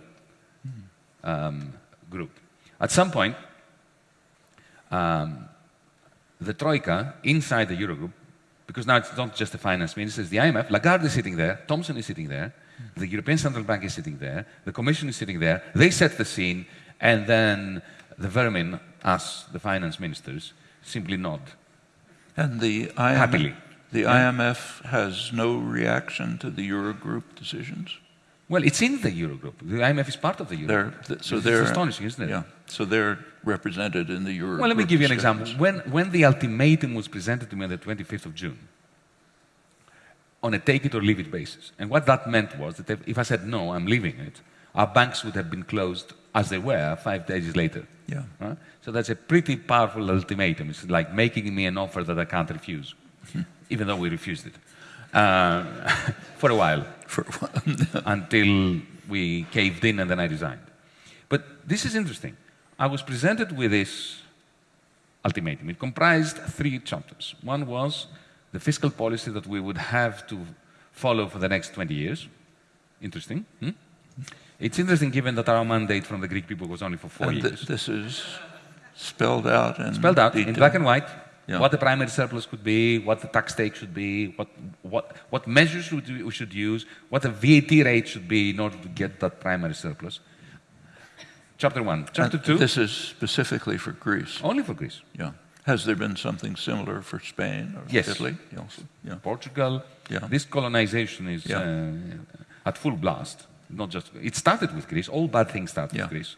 um, group. At some point, um, the Troika inside the Eurogroup because now it's not just the finance minister, it's the IMF. Lagarde is sitting there, Thomsen is sitting there, the European Central Bank is sitting there, the Commission is sitting there. They set the scene, and then the vermin, us, the finance ministers, simply nod. And the IMF, happily. The yeah. IMF has no reaction to the Eurogroup decisions? Well, it's in the Eurogroup. The IMF is part of the Eurogroup. They're, th so it's they're astonishing, isn't it? Yeah. So they're represented in the Eurogroup. Well, let me give you an example. When, when the ultimatum was presented to me on the 25th of June, on a take it or leave it basis, and what that meant was that if I said no, I'm leaving it, our banks would have been closed as they were five days later. Yeah. Right? So that's a pretty powerful ultimatum. It's like making me an offer that I can't refuse, even though we refused it uh, for a while. For a while. until we caved in and then I resigned. But this is interesting. I was presented with this ultimatum. It comprised three chapters. One was the fiscal policy that we would have to follow for the next 20 years. Interesting. Hmm? It's interesting given that our mandate from the Greek people was only for four And th- years. this is spelled out in Spelled out in black and white Yeah. what the primary surplus could be, what the tax take should be, what, what, what measures we we should use, what the VAT rate should be in order to get that primary surplus. Chapter one. Chapter And two, This is specifically for Greece. only for Greece. Yeah. Has there been something similar for Spain or Yes. Italy? Also. Yeah. Portugal, Yeah. this colonization is Yeah. uh, at full blast. Not just it started with Greece. All bad things start Yeah. with Greece,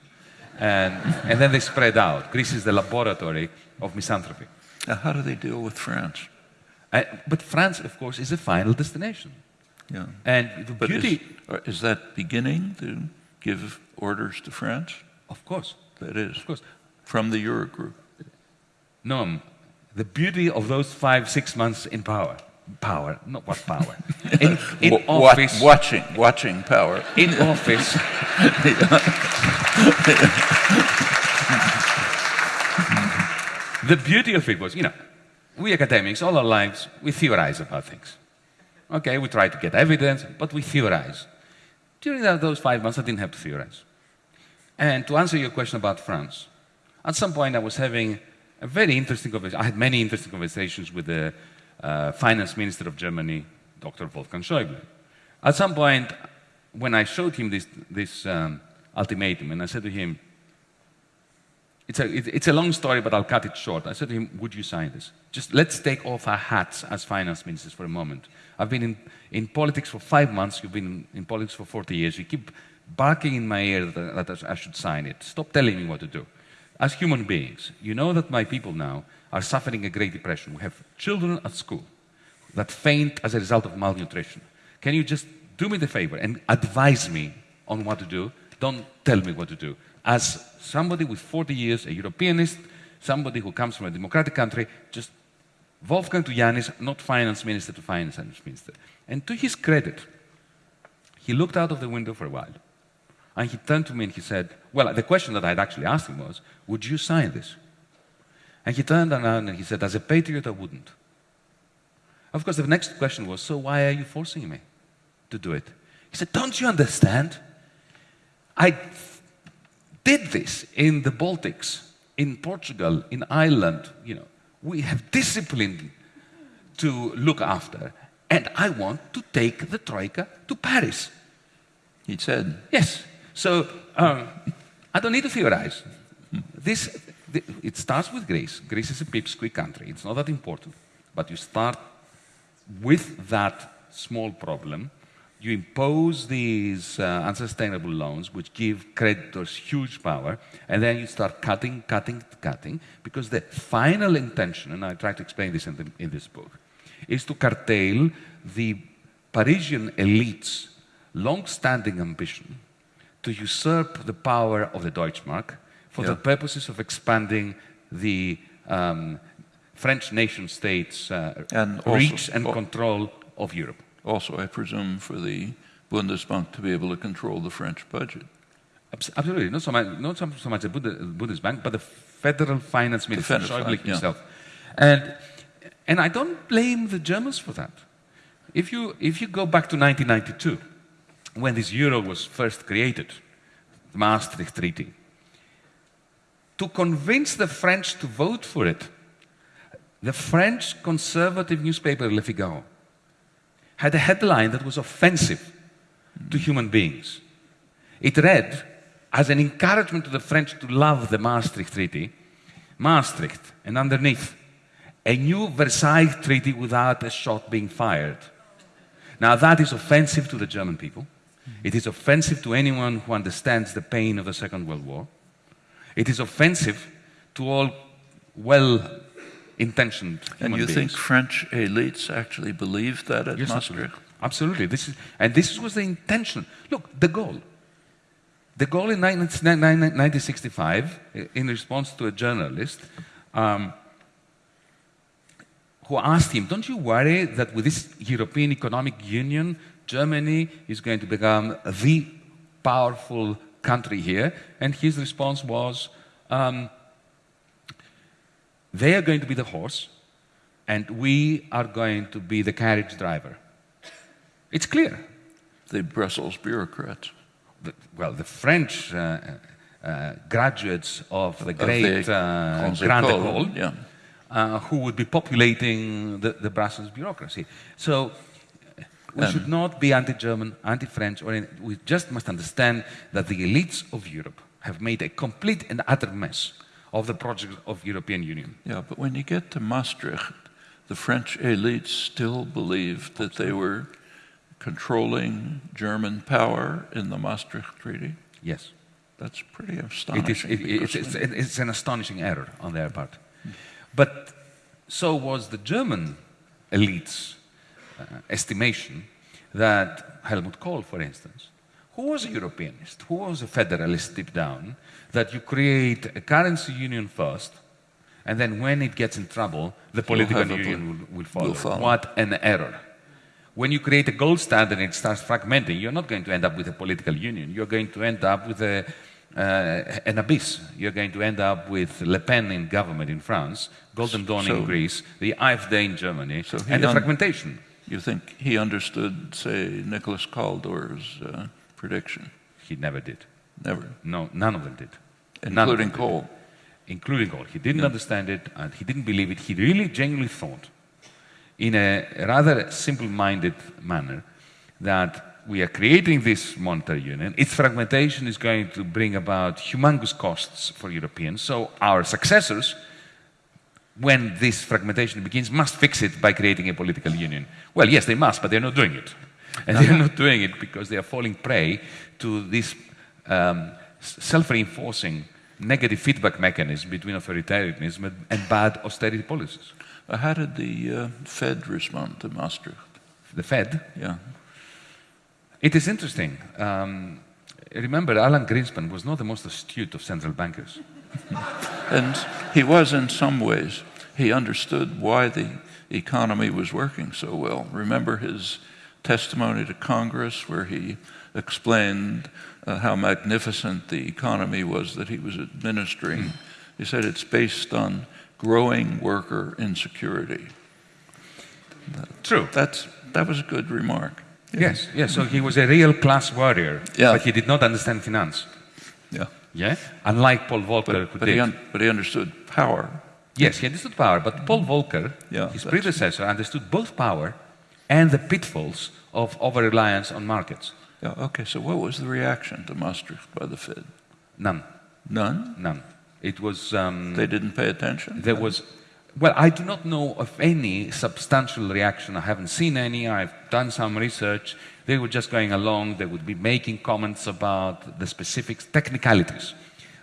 and and then they spread out. Greece is the laboratory of misanthropy. Now, how do they deal with France? Uh, but France, of course, is a final destination. Yeah. And the But beauty, is, is that beginning to give orders to France? Of course, There is. of course, From the Eurogroup. no, the beauty of those five, six months in power, power, not what power, in, in wa- office, watching, watching power. in office. the beauty of it was, you know, we academics, all our lives, we theorize about things. Okay, we try to get evidence, but we theorize. During that, those five months, I didn't have to theorize. And to answer your question about France, at some point I was having a very interesting conversation. I had many interesting conversations with the uh, finance minister of Germany, Dr. Wolfgang Schäuble. At some point, when I showed him this, this um, ultimatum, and I said to him, it's a, it- it's a long story, but I'll cut it short. I said to him, Would you sign this? Just let's take off our hats as finance ministers for a moment. I've been in, in politics for five months, you've been in, in politics for 40 years. You keep barking in my ear that, that I should sign it. Stop telling me what to do. As human beings, you know that my people now are suffering a Great Depression. We have children at school that faint as a result of malnutrition. Can you just do me the favor and advise me on what to do? Don't tell me what to do. As somebody with 40 years, a Europeanist, somebody who comes from a democratic country, just Wolfgang to Yanis, not finance minister to finance minister. And to his credit, he looked out of the window for a while. And he turned to me and he said, Well, the question that I'd actually asked him was, Would you sign this? And he turned around and he said, As a patriot, I wouldn't. Of course, the next question was, So why are you forcing me to do it? He said, Don't you understand? I did this in the Baltics, in Portugal, in Ireland. You know, we have discipline to look after, and I want to take the Troika to Paris. He said, Yes. So um, I don't need to theorize. This, th- it starts with Greece. Greece is a pipsqueak country. It's not that important. But you start with that small problem. You impose these uh, unsustainable loans, which give creditors huge power, and then you start cutting, cutting, cutting, because the final intention, and I try to explain this in, the, in this book, is to curtail the Parisian elite's long-standing ambition to usurp the power of the Deutschmark for the purposes of expanding the um, French nation state's uh, And also- reach and control of Europe. also, I presume, for the Bundesbank to be able to control the French budget. Absolutely, not so much, not so much the Bundesbank, but the federal finance minister, Schäuble yeah. himself. And, and I don't blame the Germans for that. If you, if you go back to 1992, when this euro was first created, the Maastricht Treaty, to convince the French to vote for it, the French conservative newspaper Le Figaro had a headline that was offensive to human beings. It read, as an encouragement to the French to love the Maastricht Treaty, Maastricht, and underneath, a new Versailles Treaty without a shot being fired. Now, that is offensive to the German people. It is offensive to anyone who understands the pain of the Second World War. It is offensive to all well intentioned And you think. French elites actually believed that at Yes, Maastricht? absolutely. Absolutely. This is, and this was the intention. Look, de Gaulle. De Gaulle in 1965, in response to a journalist um, who asked him, Don't you worry that with this European Economic Union, Germany is going to become the powerful country here. And his response was, um, they are going to be the horse, and we are going to be the carriage driver. It's clear. The Brussels bureaucrats. The, well, the French uh, uh, graduates of the Of great the uh, Grande École, Yeah. uh, who would be populating the, the Brussels bureaucracy. So uh, we Um, should not be anti-German, anti-French, or any, we just must understand that the elites of Europe have made a complete and utter mess of the project of European Union. Yeah, but when you get to Maastricht, the French elites still believed that they were controlling German power in the Maastricht Treaty. Yes. That's pretty It is, astonishing. it, it's, it's, it's an astonishing error on their part. But so was the German elites' estimation that Helmut Kohl, for instance, who was a Europeanist, who was a federalist deep down, that you create a currency union first, and then when it gets in trouble, the political union will, will, follow. will follow. What an error. When you create a gold standard and it starts fragmenting, you're not going to end up with a political union. You're going to end up with a, uh, an abyss. You're going to end up with Le Pen in government in France, Golden Dawn in Greece, the AfD in Germany, So and the fragmentation. You think he understood, say, Nicholas Kaldor's uh, prediction? He never did. Never. No, none of them did. Including them did. Including Kohl. He didn't understand it and he didn't believe it. He really genuinely thought, in a rather simple minded manner, that we are creating this monetary union. Its fragmentation is going to bring about humongous costs for Europeans. So our successors, when this fragmentation begins, must fix it by creating a political union. Well, yes, they must, but they're not doing it. And they're not doing it because they are falling prey to this um, self reinforcing negative feedback mechanism between authoritarianism and- bad austerity policies. How did the uh, Fed respond to Maastricht? The Fed, Yeah. it is interesting. Um, remember, Alan Greenspan was not the most astute of central bankers. And he was in some ways. He understood why the economy was working so well. Remember his testimony to Congress where he explained uh, how magnificent the economy was that he was administering. He said it's based on growing worker insecurity. True. That's, that was a good remark. Yes, yes. So he was a real class warrior, Yeah. but he did not understand finance. Yeah. Yeah, unlike Paul Volcker, But, who but, he, un- but he understood power. Yes, he understood power, but Paul Volcker, Yeah, his predecessor, understood both power and the pitfalls of over reliance on markets. Yeah, okay, so what was the reaction to Maastricht by the Fed? None, None? none. It was. Um, They didn't pay attention? there was. Well, I do not know of any substantial reaction. I haven't seen any. I've done some research. They were just going along. They would be making comments about the specifics, technicalities,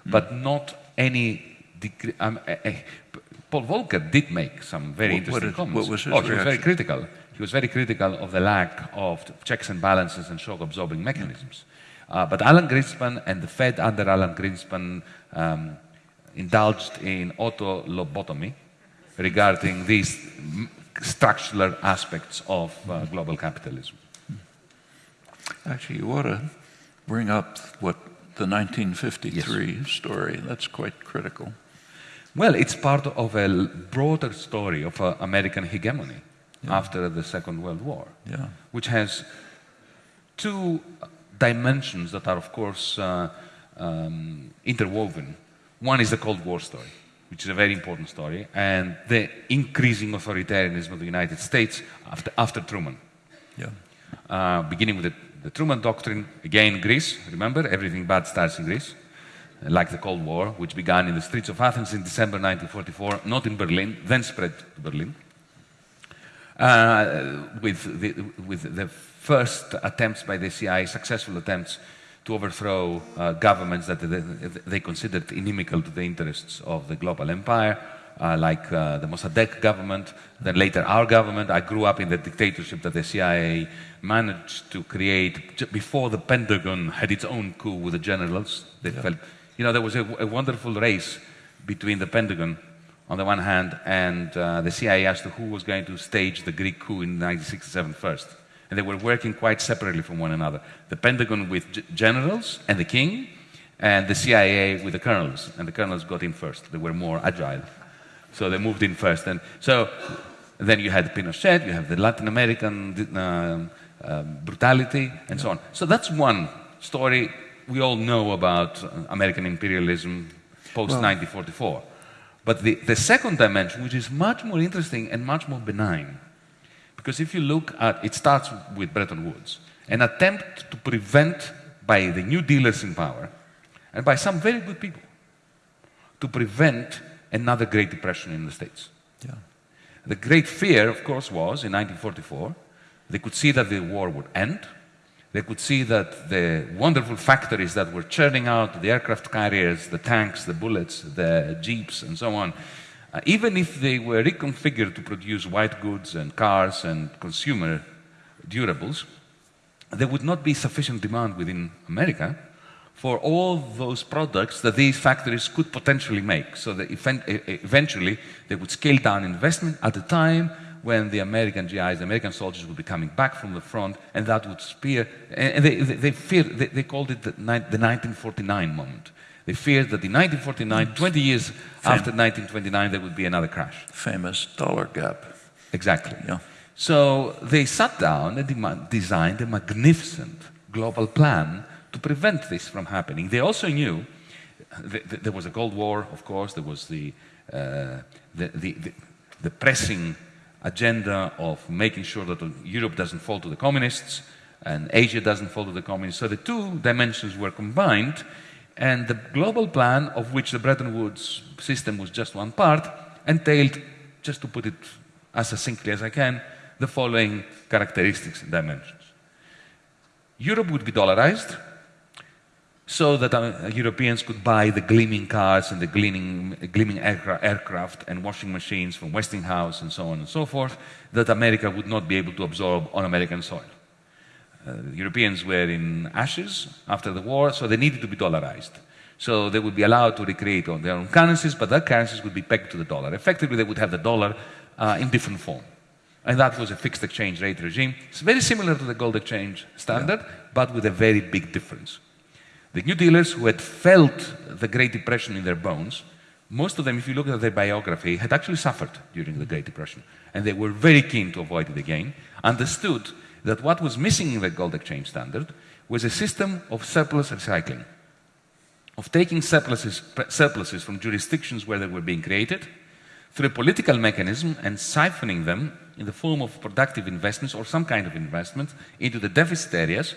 but not any degree. Um, eh, eh, Paul Volcker did make some very What- what interesting is- comments. what was his oh, he was very critical. He was very critical of the lack of checks and balances and shock absorbing mechanisms. Uh, but Alan Greenspan and the Fed under Alan Greenspan um, indulged in auto lobotomy regarding these m- structural aspects of uh, global capitalism. Actually, you ought to bring up what the 1953 story. That's quite critical. Well, it's part of a broader story of uh, American hegemony after the Second World War. Yeah. which has two dimensions that are, of course, uh, um, interwoven. One is the Cold War story, which is a very important story, and the increasing authoritarianism of the United States after, after Truman. Yeah. Uh, beginning with the, the Truman Doctrine, again, Greece, remember, everything bad starts in Greece, like the Cold War, which began in the streets of Athens in December 1944, not in Berlin, then spread to Berlin uh, with, the, with the first attempts by the CIA, successful attempts to overthrow uh, governments that they, they considered inimical to the interests of the global empire, uh, like uh, the Mossadegh government, then later our government. I grew up in the dictatorship that the CIA managed to create before the Pentagon had its own coup with the generals. They felt, you know, there was a, a wonderful race between the Pentagon on the one hand, and uh, the CIA as to who was going to stage the Greek coup in 1967 first. And they were working quite separately from one another. The Pentagon with generals and the king, and the CIA with the colonels. And the colonels got in first. They were more agile. So they moved in first. And so then you had Pinochet, you have the Latin American uh, uh, brutality, and so on. So that's one story we all know about uh, American imperialism post 1944. But the, the second dimension, which is much more interesting and much more benign, because if you look at it, starts with Bretton Woods, an attempt to prevent by the new dealers in power and by some very good people to prevent another Great Depression in the States. Yeah. The great fear, of course, was in 1944, they could see that the war would end. They could see that the wonderful factories that were churning out the aircraft carriers, the tanks, the bullets, the jeeps, and so on, uh, even if they were reconfigured to produce white goods and cars and consumer durables, there would not be sufficient demand within America for all those products that these factories could potentially make. So that eventually they would scale down investment at a time when the American GIs, the American soldiers would be coming back from the front, and that would spear, and they, they, they feared, they, they, called it the, the 1949 moment. They feared that in 1949, 20 years Fam after 1929, there would be another crash. Famous dollar gap. Exactly. Yeah. So they sat down and designed a magnificent global plan to prevent this from happening. They also knew th there was a Cold War, of course, there was the, uh, the, the, the, the pressing agenda of making sure that Europe doesn't fall to the communists and Asia doesn't fall to the communists. So the two dimensions were combined, and the global plan, of which the Bretton Woods system was just one part, entailed, just to put it as succinctly as I can, the following characteristics and dimensions. Europe would be dollarized, so that uh, Europeans could buy the gleaming cars and the gleaming, gleaming aircraft, aircraft and washing machines from Westinghouse and so on and so forth, that America would not be able to absorb on American soil. Uh, Europeans were in ashes after the war, so they needed to be dollarized. So they would be allowed to recreate on their own currencies, but their currencies would be pegged to the dollar. Effectively, they would have the dollar uh, in different form. And that was a fixed exchange rate regime. It's very similar to the gold exchange standard, yeah. but with a very big difference. The New Dealers who had felt the Great Depression in their bones, most of them, if you look at their biography, had actually suffered during the Great Depression. And they were very keen to avoid it again, understood that what was missing in the gold exchange standard was a system of surplus recycling, of taking surpluses, surpluses from jurisdictions where they were being created through a political mechanism and siphoning them in the form of productive investments or some kind of investment into the deficit areas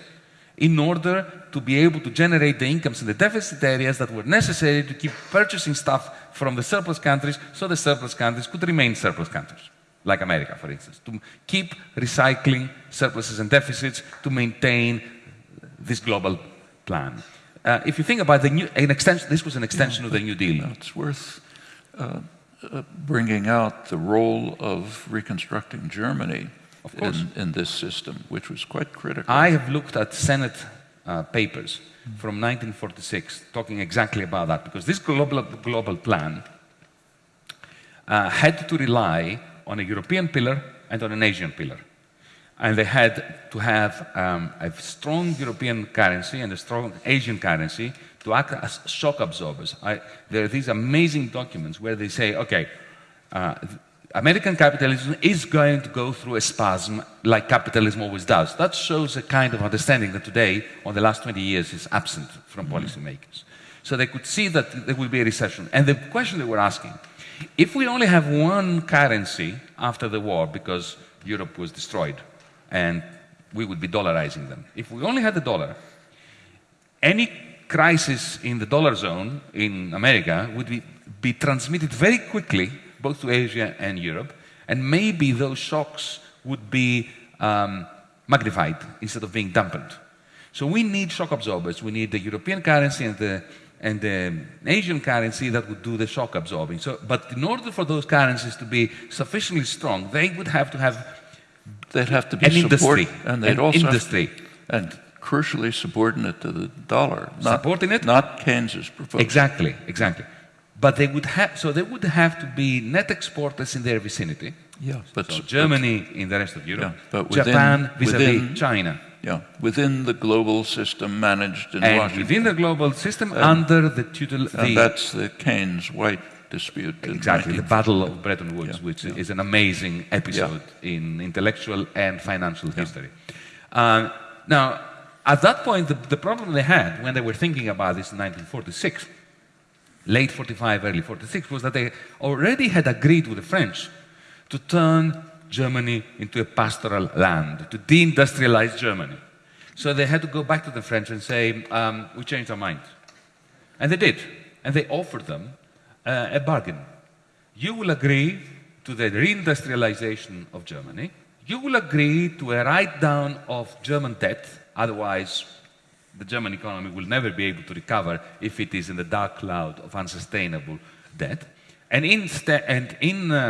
in order to be able to generate the incomes in the deficit areas that were necessary to keep purchasing stuff from the surplus countries so the surplus countries could remain surplus countries, like America, for instance, to keep recycling surpluses and deficits to maintain this global plan. Uh, if you think about the new, an extension, this was an extension yeah, of the New Deal. It's worth uh, uh, bringing out the role of reconstructing Germany. In, in, this system, which was quite critical. I have looked at Senate uh, papers from 1946 talking exactly about that, because this global, global plan uh, had to rely on a European pillar and on an Asian pillar. And they had to have um, a strong European currency and a strong Asian currency to act as shock absorbers. I, there are these amazing documents where they say, okay, uh, American capitalism is going to go through a spasm like capitalism always does. That shows a kind of understanding that today, on the last 20 years, is absent from mm-hmm. policymakers. So they could see that there will be a recession. And the question they were asking, if we only have one currency after the war because Europe was destroyed and we would be dollarizing them, if we only had the dollar, any crisis in the dollar zone in America would be, be transmitted very quickly both to Asia and Europe, and maybe those shocks would be um, magnified instead of being dampened. So we need shock absorbers. We need the European currency and the, and the Asian currency that would do the shock absorbing. So, but in order for those currencies to be sufficiently strong, they would have to have They'd have to be an industry, and they'd an also industry. To, and crucially subordinate to the dollar. Not, Subordinate? Not Keynes's proposal. Exactly, exactly. But they would have, so they would have to be net exporters in their vicinity. Yeah, but So Germany in the rest of Europe, Yeah, but within- Japan vis-à-vis within- China. yeah, within the global system managed in And Washington. within the global system, under the tutelage. and the, that's the Keynes-White dispute. exactly the Battle of Bretton Woods, Yeah, which yeah. is an amazing episode in intellectual and financial history. Uh, now, at that point, the, the problem they had when they were thinking about this in 1946, late 45, early 46, was that they already had agreed with the French to turn Germany into a pastoral land, to deindustrialize Germany. So they had to go back to the French and say, um, we changed our mind. And they did. And they offered them uh, a bargain. You will agree to the reindustrialization of Germany. You will agree to a write down of German debt, otherwise, the German economy will never be able to recover if it is in the dark cloud of unsustainable debt. And, and in uh,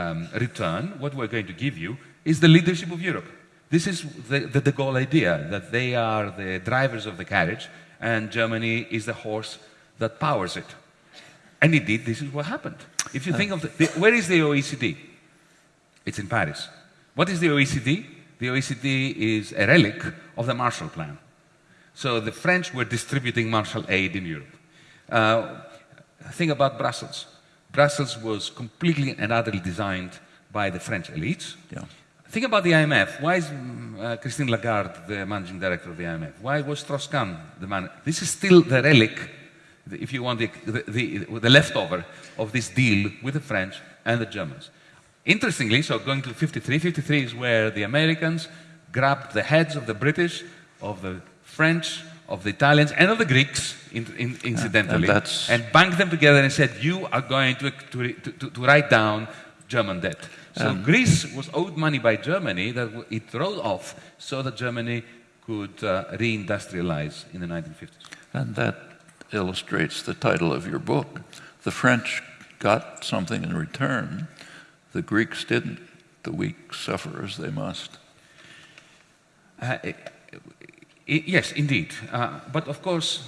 um, return, what we're going to give you is the leadership of Europe. This is the, the de Gaulle idea that they are the drivers of the carriage and Germany is the horse that powers it. And indeed, this is what happened. If you think of the, the, where is the OECD? It's in Paris. What is the OECD? The OECD is a relic of the Marshall Plan. So the French were distributing Marshall aid in Europe. Uh, think about Brussels. Brussels was completely and utterly designed by the French elites. Yeah. Think about the IMF. Why is uh, Christine Lagarde the managing director of the IMF? Why was Strauss-Kahn the man? This is still the relic, if you want, the, the, the, the leftover of this deal with the French and the Germans. Interestingly, so going to 53, 53 is where the Americans grabbed the heads of the British, of the French, of the Italians, and of the Greeks, in, in, incidentally, that's- and banked them together and said, you are going to, to, to, to write down German debt. So Greece was owed money by Germany that it wrote off so that Germany could uh, reindustrialize in the 1950s. And that illustrates the title of your book. The French got something in return, the Greeks didn't. The weak suffer as they must. Uh, i- i- yes, indeed. Uh, but of course,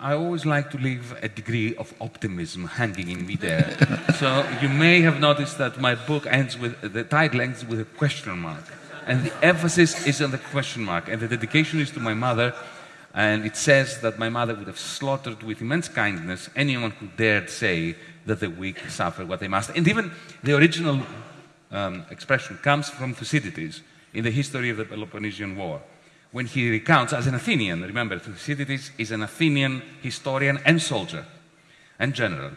I always like to leave a degree of optimism hanging in me there. so you may have noticed that my book ends with the title ends with a question mark, and the emphasis is on the question mark, and the dedication is to my mother. And it says that my mother would have slaughtered with immense kindness anyone who dared say that the weak suffer what they must. And even the original um, expression comes from Thucydides in the history of the Peloponnesian War. When he recounts, as an Athenian, remember, Thucydides is an Athenian historian and soldier and general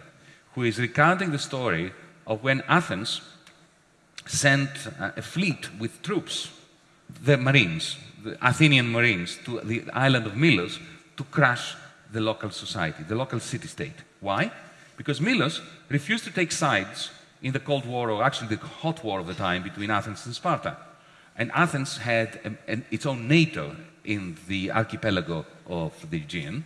who is recounting the story of when Athens sent uh, a fleet with troops, the Marines, the Athenian Marines, to the island of Milos to crush the local society, the local city state. Why? Because Milos refused to take sides in the Cold War, or actually the hot war of the time between Athens and Sparta. And Athens had its own NATO in the archipelago of the Aegean,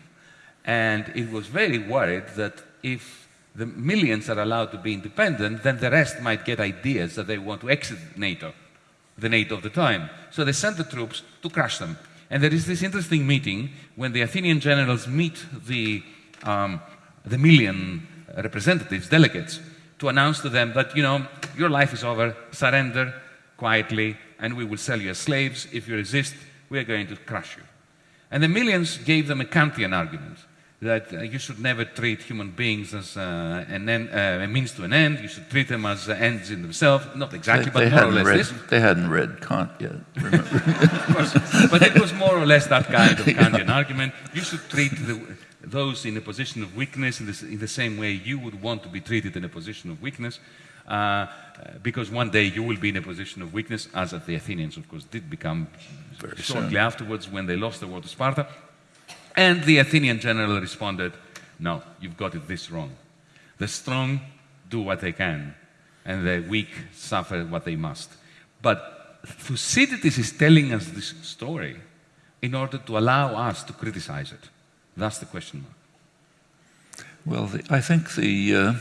and it was very worried that if the Melians are allowed to be independent, then the rest might get ideas that they want to exit NATO, the NATO of the time. So they sent the troops to crush them. And there is this interesting meeting when the Athenian generals meet the, um, the Melian representatives, delegates, to announce to them that, you know, your life is over, surrender quietly, and we will sell you as slaves. If you resist, we are going to crush you. And the Melians gave them a Kantian argument that uh, you should never treat human beings as uh, an end, uh, a means to an end. You should treat them as uh, ends in themselves. Not exactly, they, they but more or less read, this. They hadn't read Kant yet, remember? Of course. But it was more or less that kind of Kantian argument. You should treat the, those in a position of weakness in in the same way you would want to be treated in a position of weakness. Uh, because one day you will be in a position of weakness, as the Athenians, of course, did become Very shortly soon. afterwards when they lost the war to Sparta. And the Athenian general responded, No, you've got it this wrong. The strong do what they can, and the weak suffer what they must. But Thucydides is telling us this story in order to allow us to criticize it. That's the question mark. Well, the, I think the, uh,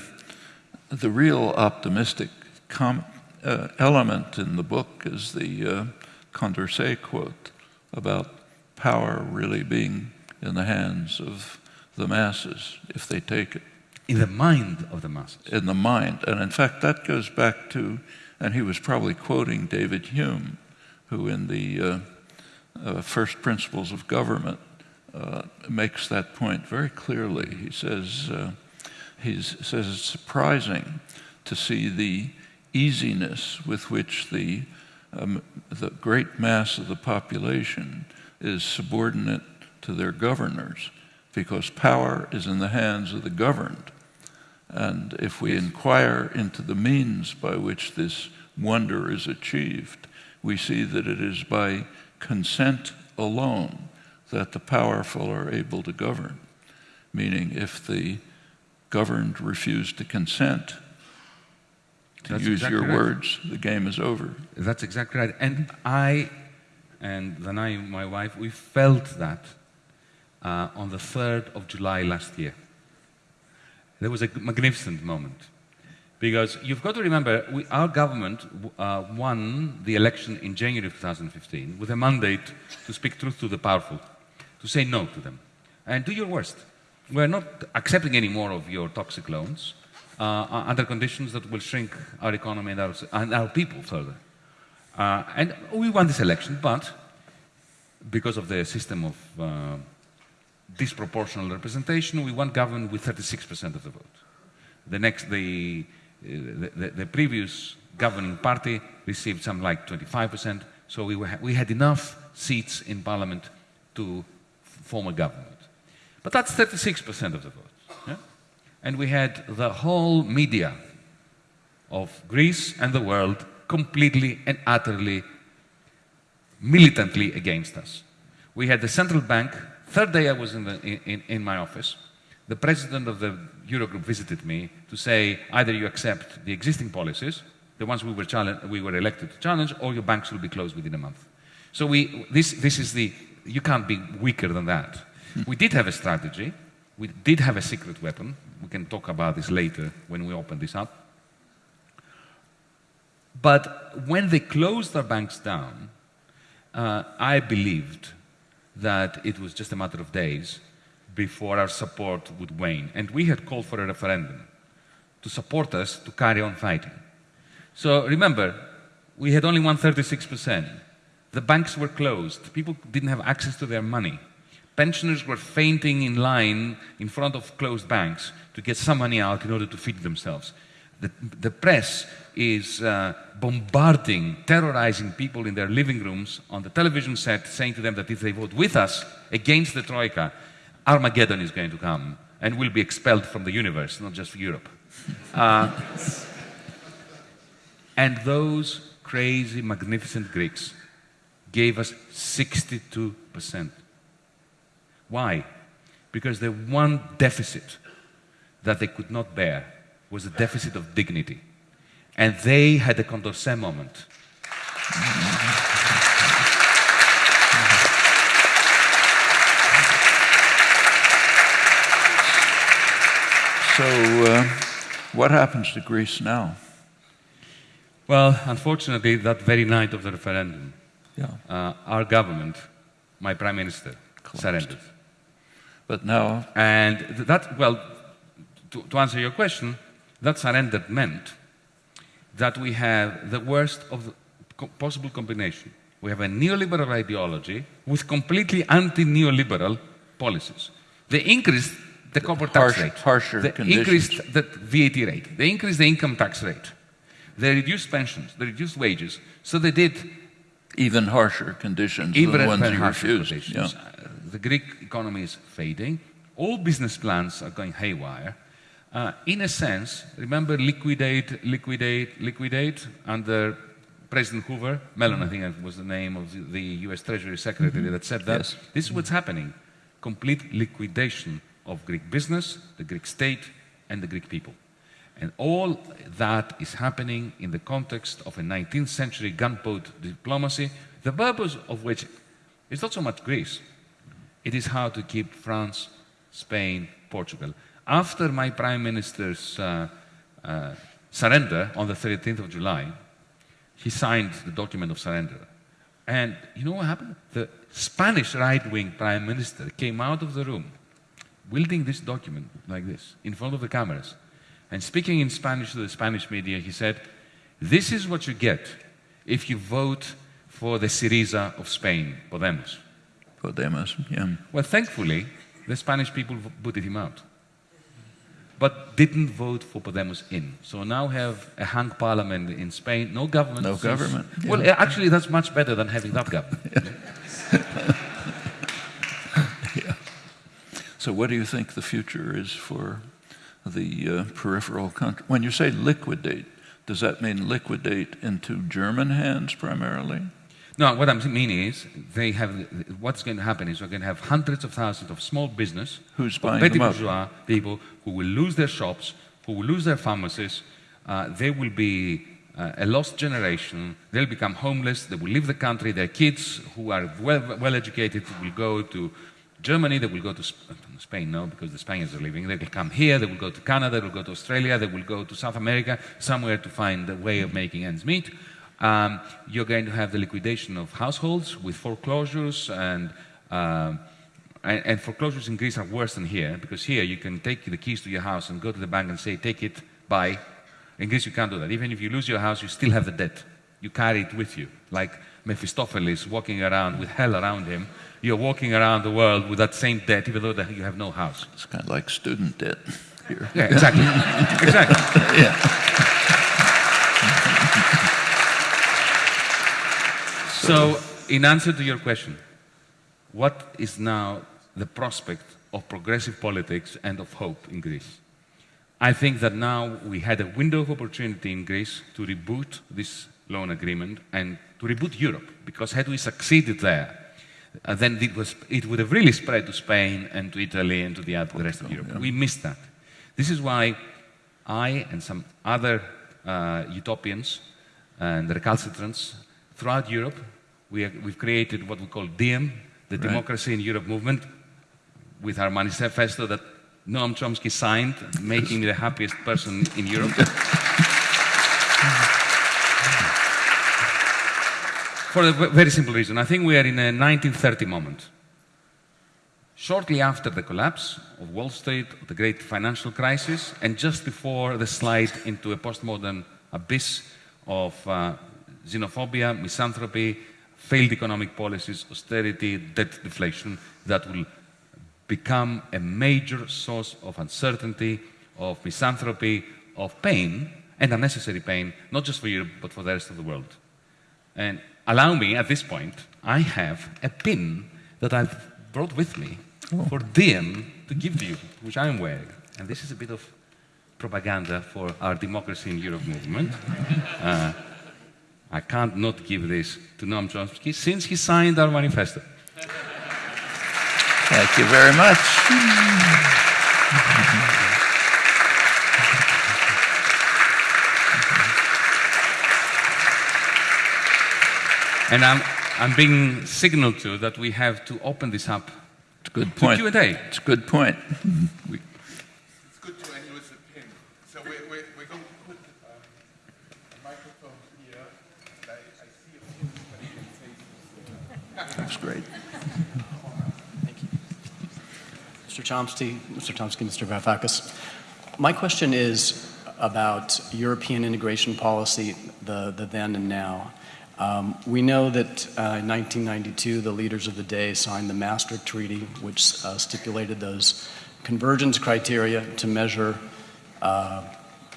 the real optimistic com- uh, element in the book is the uh, Condorcet quote about power really being in the hands of the masses if they take it. In the mind of the masses. In the mind. And in fact, that goes back to, and he was probably quoting David Hume, who in the uh, uh, First Principles of Government uh, makes that point very clearly. He says, uh, he says it's surprising to see the easiness with which the, um, the great mass of the population is subordinate to their governors because power is in the hands of the governed. And if we inquire into the means by which this wonder is achieved, we see that it is by consent alone that the powerful are able to govern. Meaning, if the governed refuse to consent, to That's use exactly your right. words, the game is over. That's exactly right. And I, and then I, my wife, we felt that uh, on the 3rd of July last year. There was a magnificent moment. Because you've got to remember, we, our government uh, won the election in January of 2015 with a mandate to speak truth to the powerful, to say no to them, and do your worst. We're not accepting any more of your toxic loans uh, under conditions that will shrink our economy and our, and our people further. Uh, and we won this election, but because of the system of uh, disproportional representation, we won government with 36% of the vote. The next, the, uh, the, the, the previous governing party received some like 25%, so we, were, we had enough seats in parliament to form a government. But that's 36% of the vote. Yeah? And we had the whole media of Greece and the world completely and utterly militantly against us. We had the central bank. Third day I was in, the, in, in my office. The president of the Eurogroup visited me to say either you accept the existing policies, the ones we were, we were elected to challenge, or your banks will be closed within a month. So we, this, this is the, you can't be weaker than that. We did have a strategy. We did have a secret weapon. We can talk about this later when we open this up. But when they closed their banks down, uh, I believed that it was just a matter of days before our support would wane. And we had called for a referendum to support us to carry on fighting. So remember, we had only won 36%. The banks were closed. People didn't have access to their money. Pensioners were fainting in line in front of closed banks to get some money out in order to feed themselves. The, the press is uh, bombarding, terrorizing people in their living rooms on the television set, saying to them that if they vote with us against the Troika, Armageddon is going to come and we'll be expelled from the universe, not just Europe. Uh, and those crazy, magnificent Greeks gave us 62%. Why? Because the one deficit that they could not bear was a deficit of dignity. And they had a Condorcet moment. So, uh, what happens to Greece now? Well, unfortunately, that very night of the referendum, Yeah. uh, our government, my prime minister, surrendered. But now, And that, well, to, to answer your question, that surrender meant that we have the worst of the co- possible combination. We have a neoliberal ideology with completely anti-neoliberal policies. They increased the corporate tax rate. harsher They conditions. increased the VAT rate. They increased the income tax rate. They reduced pensions. They reduced wages. So they did even harsher conditions even than the ones you refused. Yeah. Uh, the Greek economy is fading. All business plans are going haywire. Uh, in a sense, remember liquidate, liquidate, liquidate under President Hoover? Mellon, I think that was the name of the, the US Treasury Secretary that said that. Yes. This is what's happening. Complete liquidation of Greek business, the Greek state, and the Greek people. And all that is happening in the context of a 19th century gunboat diplomacy, the purpose of which is not so much Greece. It is how to keep France, Spain, Portugal. After my prime minister's uh, uh, surrender on the 13th of July, he signed the document of surrender. And you know what happened? The Spanish right wing prime minister came out of the room wielding this document like this in front of the cameras and speaking in Spanish to the Spanish media, he said, This is what you get if you vote for the Syriza of Spain, Podemos. Podemos, yeah. Well, thankfully, the Spanish people voted him out, but didn't vote for Podemos in. So now have a hung parliament in Spain, no government. No since- government, yeah. Well, actually, that's much better than having that government. Yeah. So, what do you think the future is for the uh, peripheral country? When you say liquidate, does that mean liquidate into German hands primarily? No, what I mean is, they have what's going to happen is we're going to have hundreds of thousands of small business, Who's buying petty bourgeois people who will lose their shops, who will lose their pharmacies. Uh, they will be uh, a lost generation. They'll become homeless. They will leave the country. Their kids, who are well, well educated, will go to Germany. They will go to uh, Spain, no, because the Spaniards are leaving. They will come here. They will go to Canada. They will go to Australia. They will go to South America, somewhere to find a way of making ends meet. Um, you're going to have the liquidation of households with foreclosures and, um, and, and foreclosures in Greece are worse than here because here you can take the keys to your house and go to the bank and say, take it, buy. In Greece you can't do that. Even if you lose your house, you still have the debt. You carry it with you. Like Mephistopheles walking around with hell around him, you're walking around the world with that same debt even though you have no house. It's kind of like student debt here. Yeah, exactly. exactly. Yeah. So, in answer to your question, what is now the prospect of progressive politics and of hope in Greece? I think that now we had a window of opportunity in Greece to reboot this loan agreement and to reboot Europe, because had we succeeded there, uh, then it, was, it would have really spread to Spain and to Italy and to the, other, the rest of Europe. We missed that. This is why I and some other uh, utopians and recalcitrants throughout Europe, we have, we've created what we call DiEM, the Right. Democracy in Europe movement, with our manifesto that Noam Chomsky signed, making me the happiest person in Europe. For a very simple reason. I think we are in a 1930 moment. Shortly after the collapse of Wall Street, the great financial crisis, and just before the slide into a postmodern abyss of uh, xenophobia, misanthropy, failed economic policies, austerity, debt deflation, that will become a major source of uncertainty, of misanthropy, of pain, and unnecessary pain, not just for Europe, but for the rest of the world. And allow me, at this point, I have a pin that I've brought with me for DiEM to give to you, which I'm wearing. And this is a bit of propaganda for our Democracy in Europe movement. Uh, I can't not give this to Noam Chomsky since he signed our manifesto. Thank you very much. And I'm, I'm being signaled to that we have to open this up It's a good to point. Q&A. It's a good point. We- It's good to end with a pin. So we, we, we're going to put um, a microphone here. I, I see a pin, but you That's great. Thank you. Mr. Chomsky, Mr. Chomsky, Mr. Varoufakis. My question is about European integration policy, the, the then and now. Um, we know that uh, in 1992, the leaders of the day signed the Maastricht Treaty, which uh, stipulated those convergence criteria to measure, uh,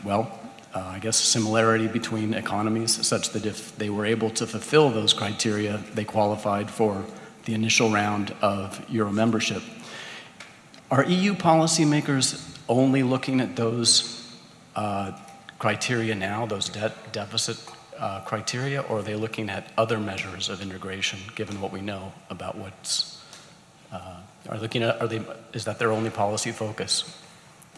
well, uh, I guess, similarity between economies, such that if they were able to fulfill those criteria, they qualified for the initial round of Euro membership. Are EU policymakers only looking at those uh, criteria now, those debt deficit uh, criteria, or are they looking at other measures of integration, given what we know about what's, uh, are looking at, are they, is that their only policy focus?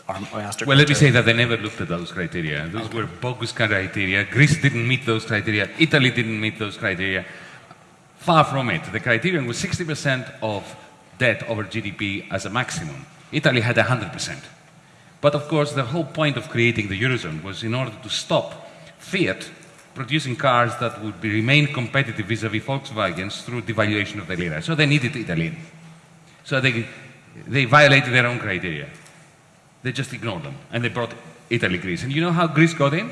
Our master Well, let me say that they never looked at those criteria. Those were bogus criteria. Greece didn't meet those criteria. Italy didn't meet those criteria. Far from it. The criterion was 60% of debt over GDP as a maximum. Italy had 100%. But of course, the whole point of creating the Eurozone was in order to stop Fiat producing cars that would be, remain competitive vis-à-vis Volkswagens through devaluation of the lira. So they needed Italy. So they they violated their own criteria. They just ignored them, and they brought Italy, Greece. And you know how Greece got in?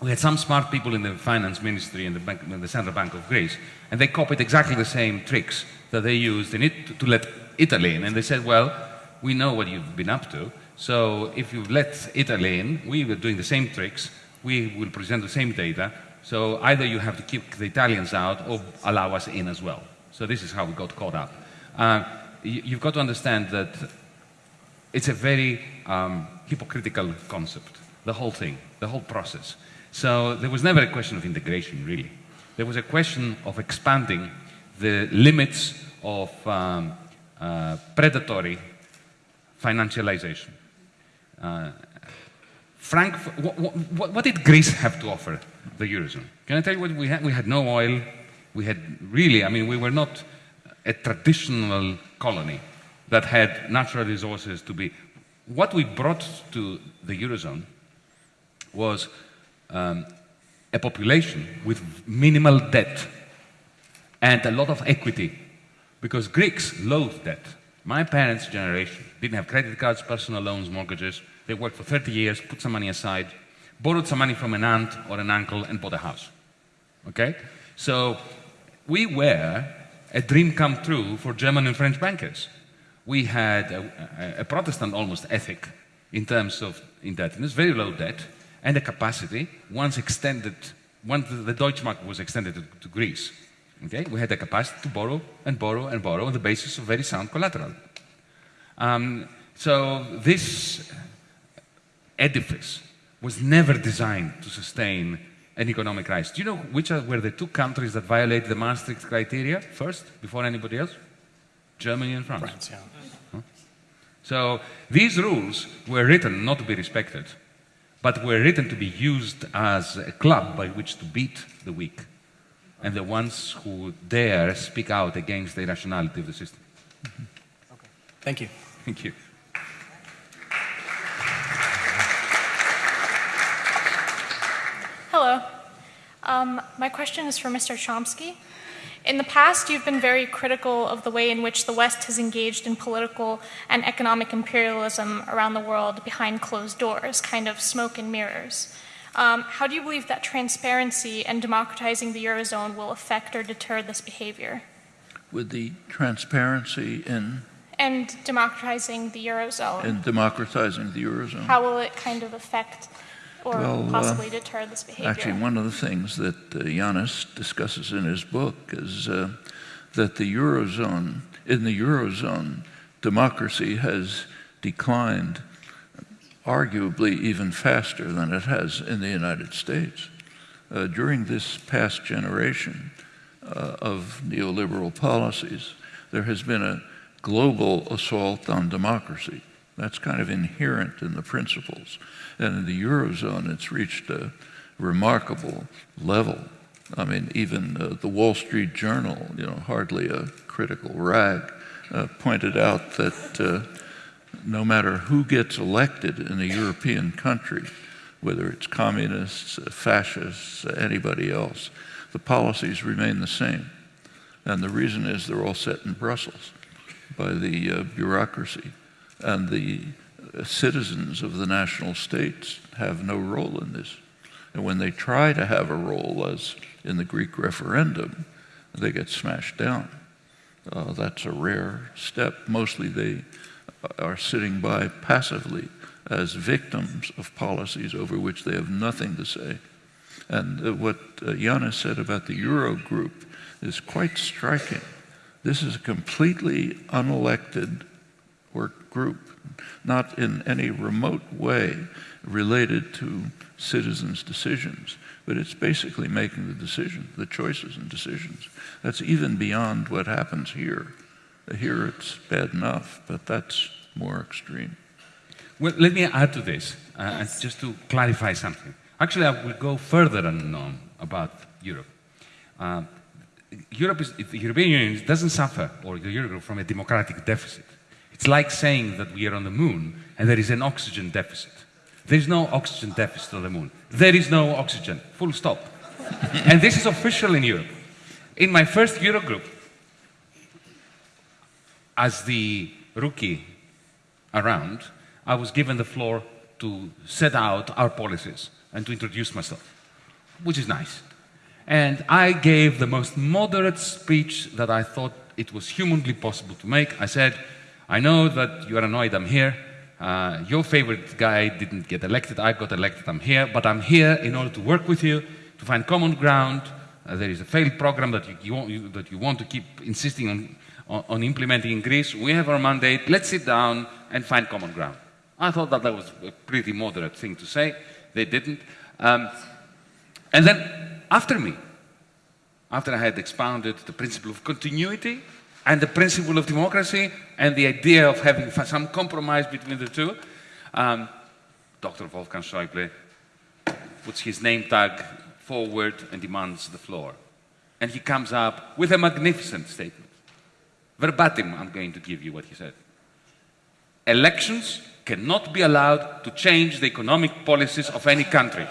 We had some smart people in the finance ministry and the, bank, the central bank of Greece, and they copied exactly the same tricks that they used in it to, to let Italy in. And they said, well, we know what you've been up to, so if you let Italy in, we were doing the same tricks, we will present the same data, so either you have to keep the Italians out or allow us in as well. So this is how we got caught up. Uh, you've got to understand that it's a very um, hypocritical concept, the whole thing, the whole process. So there was never a question of integration, really. There was a question of expanding the limits of um, uh, predatory financialization. Uh, Frank, what, what, what, did Greece have to offer the Eurozone? Can I tell you what we had? We had no oil. We had really, I mean, we were not a traditional colony that had natural resources to be. What we brought to the Eurozone was um, a population with minimal debt and a lot of equity because Greeks loathe debt. My parents' generation didn't have credit cards, personal loans, mortgages. They worked for 30 years, put some money aside, borrowed some money from an aunt or an uncle, and bought a house. Okay? So we were a dream come true for German and French bankers. We had a, a, Protestant almost ethic in terms of indebtedness, very low debt, and a capacity, once extended, once the Deutschmark was extended to, to Greece, okay, we had the capacity to borrow and borrow and borrow on the basis of very sound collateral. Um, so this edifice was never designed to sustain an economic rise. Do you know which are, were the two countries that violated the Maastricht criteria first, before anybody else? Germany and France. France yeah. huh? So these rules were written not to be respected, but were written to be used as a club by which to beat the weak and the ones who dare speak out against the irrationality of the system. Mm -hmm. okay. Thank you. Thank you. Hello. Um, my question is for Mr. Chomsky. In the past, you've been very critical of the way in which the West has engaged in political and economic imperialism around the world behind closed doors, kind of smoke and mirrors. Um, how do you believe that transparency and democratizing the Eurozone will affect or deter this behavior? With the transparency in and democratizing the Eurozone. And democratizing the Eurozone. How will it kind of affect or well, uh, possibly deter this behavior? Actually, one of the things that uh, Yanis discusses in his book is uh, that the Eurozone, in the Eurozone, democracy has declined arguably even faster than it has in the United States. Uh, during this past generation uh, of neoliberal policies, there has been a global assault on democracy. That's kind of inherent in the principles. And in the Eurozone, it's reached a remarkable level. I mean, even uh, the Wall Street Journal, you know, hardly a critical rag, uh, pointed out that uh, no matter who gets elected in a European country, whether it's communists, uh, fascists, uh, anybody else, the policies remain the same. And the reason is they're all set in Brussels by the uh, bureaucracy. And the citizens of the national states have no role in this. And when they try to have a role, as in the Greek referendum, they get smashed down. Uh, that's a rare step. Mostly they are sitting by passively as victims of policies over which they have nothing to say. And uh, what uh, said about the Euro group is quite striking. This is a completely unelected work group, not in any remote way related to citizens' decisions, but it's basically making the decision, the choices and decisions. That's even beyond what happens here. Here it's bad enough, but that's more extreme. Well, let me add to this, uh, just to clarify something. Actually, I will go further um, about Europe. Uh, Europe is, the European Union doesn't suffer, or the Eurogroup, from a democratic deficit. It's like saying that we are on the moon and there is an oxygen deficit. There is no oxygen deficit on the moon. There is no oxygen, full stop. and this is official in Europe. In my first Eurogroup, as the rookie around, I was given the floor to set out our policies and to introduce myself, which is nice. And I gave the most moderate speech that I thought it was humanly possible to make. I said, I know that you are annoyed I'm here. Uh, your favorite guy didn't get elected, I got elected, I'm here, but I'm here in order to work with you, to find common ground. Uh, there is a failed program that you, you, want, you, that you want to keep insisting on, on, on implementing in Greece. We have our mandate, let's sit down and find common ground. I thought that that was a pretty moderate thing to say. They didn't. Um, and then after me, after I had expounded the principle of continuity and the principle of democracy and the idea of having some compromise between the two, um, Dr. Wolfgang Schäuble puts his name tag forward and demands the floor. And he comes up with a magnificent statement. Verbatim, I'm going to give you what he said. Elections cannot be allowed to change the economic policies of any country.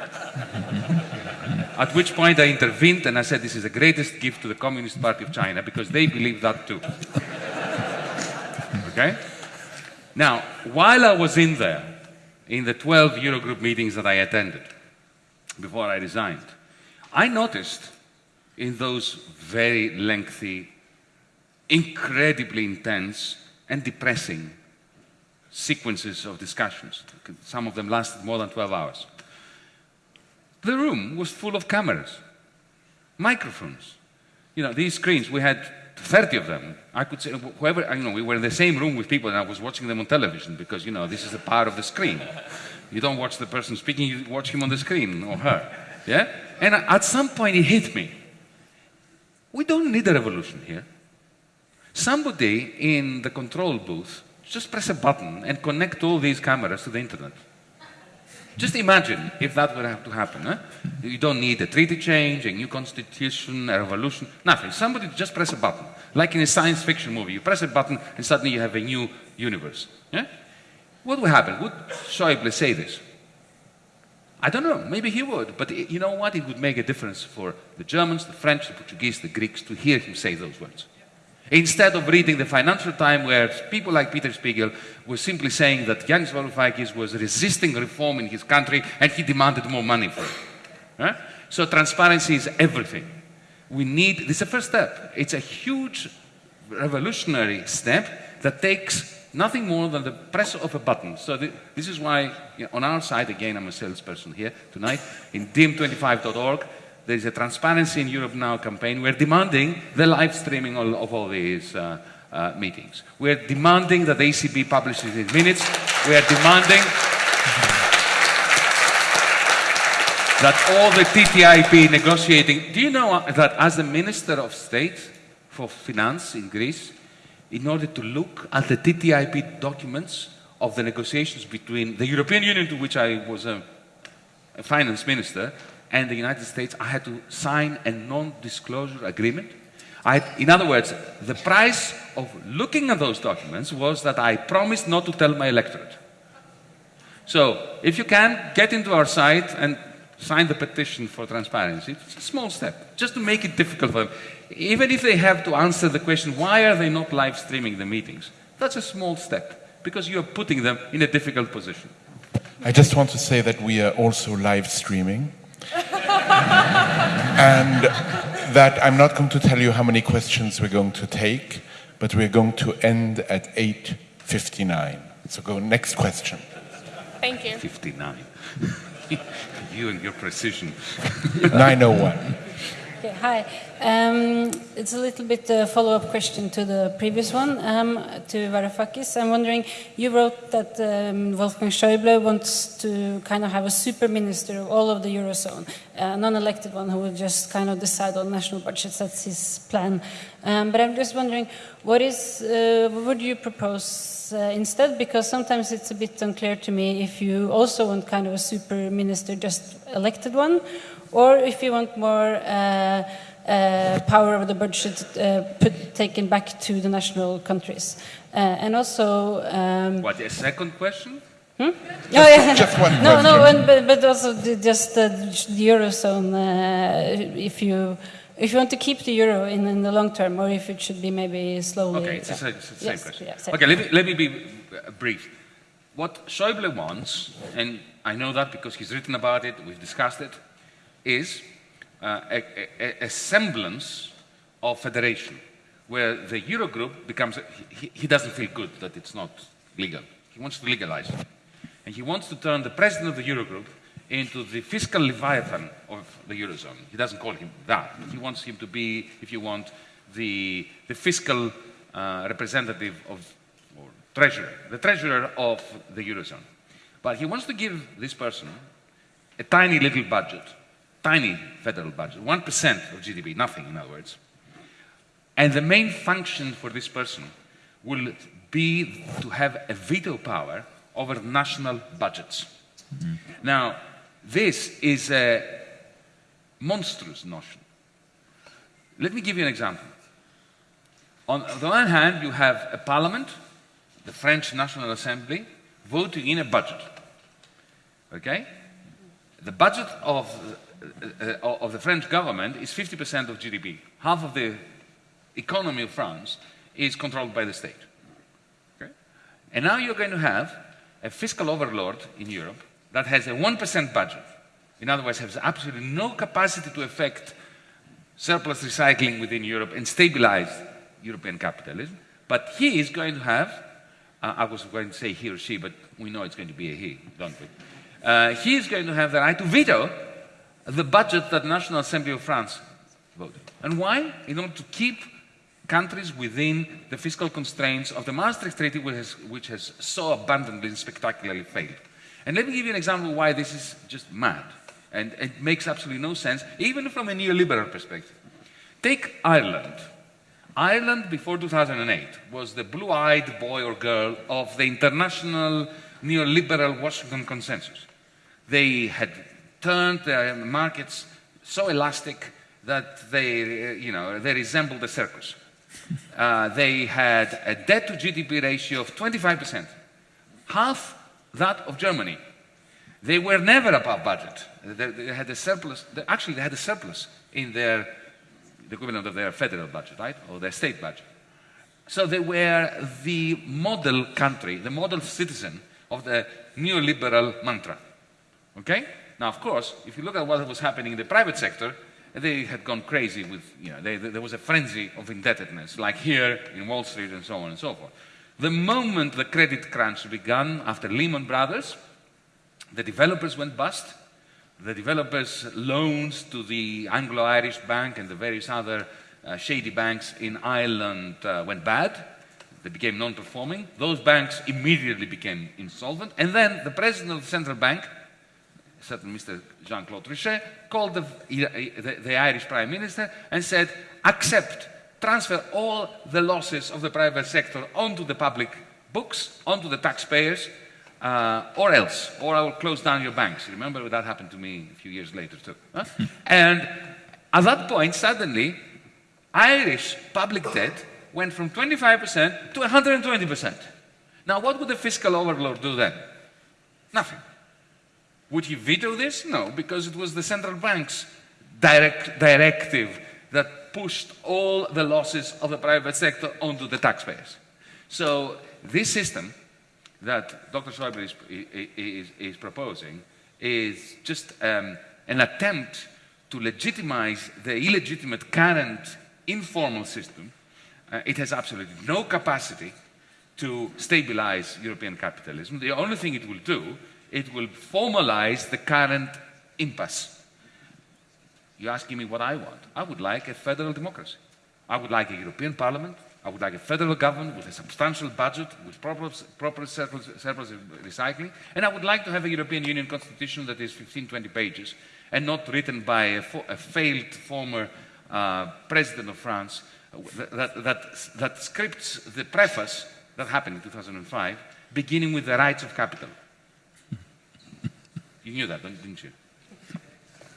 At which point I intervened and I said, this is the greatest gift to the Communist Party of China because they believe that too. okay? Now, while I was in there, in the 12 Eurogroup meetings that I attended before I resigned, I noticed in those very lengthy, incredibly intense, and depressing sequences of discussions. Some of them lasted more than 12 hours. The room was full of cameras, microphones. You know, these screens, we had 30 of them. I could say, whoever, you know, we were in the same room with people and I was watching them on television because, you know, this is the power of the screen. You don't watch the person speaking, you watch him on the screen or her. Yeah? And at some point it hit me. We don't need a revolution here. Somebody in the control booth just press a button and connect all these cameras to the internet. Just imagine if that were to happen. Eh? You don't need a treaty change, a new constitution, a revolution, nothing. Somebody just press a button. Like in a science fiction movie, you press a button and suddenly you have a new universe. What would happen? Would Schäuble say this? I don't know, maybe he would, but you know what? It would make a difference for the Germans, the French, the Portuguese, the Greeks to hear him say those words. Instead of reading the Financial Times where people like Peter Spiegel were simply saying that Yanis Varoufakis was resisting reform in his country and he demanded more money for it. So transparency is everything. We need, this is the first step. It's a huge revolutionary step that takes nothing more than the press of a button. So the, this is why you know, on our side, again, I'm a salesperson here tonight, in diem25.org, there is a Transparency in Europe Now campaign. We're demanding the live streaming of, all these uh, uh, meetings. We're demanding that the ECB publishes its minutes. We are demanding that all the TTIP negotiating. Do you know that as the Minister of State for Finance in Greece, in order to look at the TTIP documents of the negotiations between the European Union, to which I was a, a finance minister, and the United States, I had to sign a non-disclosure agreement. In other words, the price of looking at those documents was that I promised not to tell my electorate. So, if you can, get into our site and sign the petition for transparency. It's a small step, just to make it difficult for them. Even if they have to answer the question, why are they not live streaming the meetings? That's a small step, because you're putting them in a difficult position. I just want to say that we are also live streaming. And that I'm not going to tell you how many questions we're going to take, but we're going to end at 8.59. So go next question. Thank you. 59. you and your precision. 901. Okay, hi. Um, it's a little bit a follow-up question to the previous one, um, to Varoufakis. I'm wondering, you wrote that um, Wolfgang Schäuble wants to kind of have a super minister of all of the Eurozone, a non-elected one who will just kind of decide on national budgets. That's his plan. Um, but I'm just wondering, what is, uh, what would you propose uh, instead? Because sometimes it's a bit unclear to me if you also want kind of a super minister, just elected one, or if you want more uh, uh, power over the budget uh, put, taken back to the national countries. Uh, and also... Um, what, a second question? Hmm? oh, yeah. Just one no, no, and, but, but also the, just the, the Eurozone, uh, if you if you want to keep the euro in, in the long term, or if it should be maybe slowly. Okay, it's the same, it's the same Yes, question. yeah, same. Okay, let me, let me be brief. What Schäuble wants, and I know that because he's written about it, we've discussed it, is uh, a, a, a semblance of federation, where the Eurogroup becomes, he, he doesn't feel good that it's not legal. He wants to legalize it. And he wants to turn the president of the Eurogroup into the fiscal leviathan of the Eurozone. He doesn't call him that, he wants him to be, if you want, the, the fiscal uh, representative of, or treasurer, the treasurer of the Eurozone. But he wants to give this person a tiny little budget, tiny federal budget, 1% of GDP, nothing in other words. And the main function for this person will be to have a veto power over national budgets. Mm-hmm. Now, this is a monstrous notion. Let me give you an example. On the one hand, you have a parliament, the French National Assembly, voting in a budget. Okay? The budget of, of the French government is 50% of GDP. Half of the economy of France is controlled by the state. Okay? And now you're going to have a fiscal overlord in Europe that has a 1% budget. In other words, has absolutely no capacity to affect surplus recycling within Europe and stabilize European capitalism. But he is going to have, uh, I was going to say he or she, but we know it's going to be a he, don't we? Uh, he is going to have the right to veto the budget that the National Assembly of France voted. And why? In order to keep countries within the fiscal constraints of the Maastricht Treaty, which has, which has so abundantly and spectacularly failed. And let me give you an example why this is just mad. And it makes absolutely no sense, even from a neoliberal perspective. Take Ireland. Ireland before 2008 was the blue-eyed boy or girl of the international neoliberal Washington consensus. They had turned their markets so elastic that they, you know, they resembled a circus. Uh, they had a debt to GDP ratio of 25%, half that of Germany. They were never above budget. They, they had a surplus, they, actually they had a surplus in their, the equivalent of their federal budget, right? Or their state budget. So they were the model country, the model citizen of the neoliberal mantra. Okay? Now, of course, if you look at what was happening in the private sector, they had gone crazy with, you know, they, there was a frenzy of indebtedness, like here in Wall Street and so on and so forth. The moment the credit crunch began after Lehman Brothers, the developers went bust. The developers' loans to the Anglo-Irish Bank and the various other uh, shady banks in Ireland uh, went bad. They became non-performing. Those banks immediately became insolvent. And then the president of the central bank, certain Mr. Jean-Claude Trichet, called the, the, the Irish prime minister and said, accept, transfer all the losses of the private sector onto the public books, onto the taxpayers, uh, or else, or I will close down your banks. Remember that happened to me a few years later too. Huh? and at that point, suddenly, Irish public debt went from 25% to 120%. Now, what would the fiscal overlord do then? Nothing. Would he veto this? No, because it was the central bank's direct, directive that pushed all the losses of the private sector onto the taxpayers. So this system that Dr. Schäuble is, is, is, proposing is just um, an attempt to legitimize the illegitimate current informal system. Uh, it has absolutely no capacity to stabilize European capitalism. The only thing it will do, it will formalize the current impasse. You're asking me what I want. I would like a federal democracy. I would like a European Parliament I would like a federal government with a substantial budget, with proper, proper surplus, surplus recycling, and I would like to have a European Union constitution that is 15, 20 pages, and not written by a, a failed former uh, president of France that, that, that scripts the preface that happened in 2005, beginning with the rights of capital. You knew that, didn't you?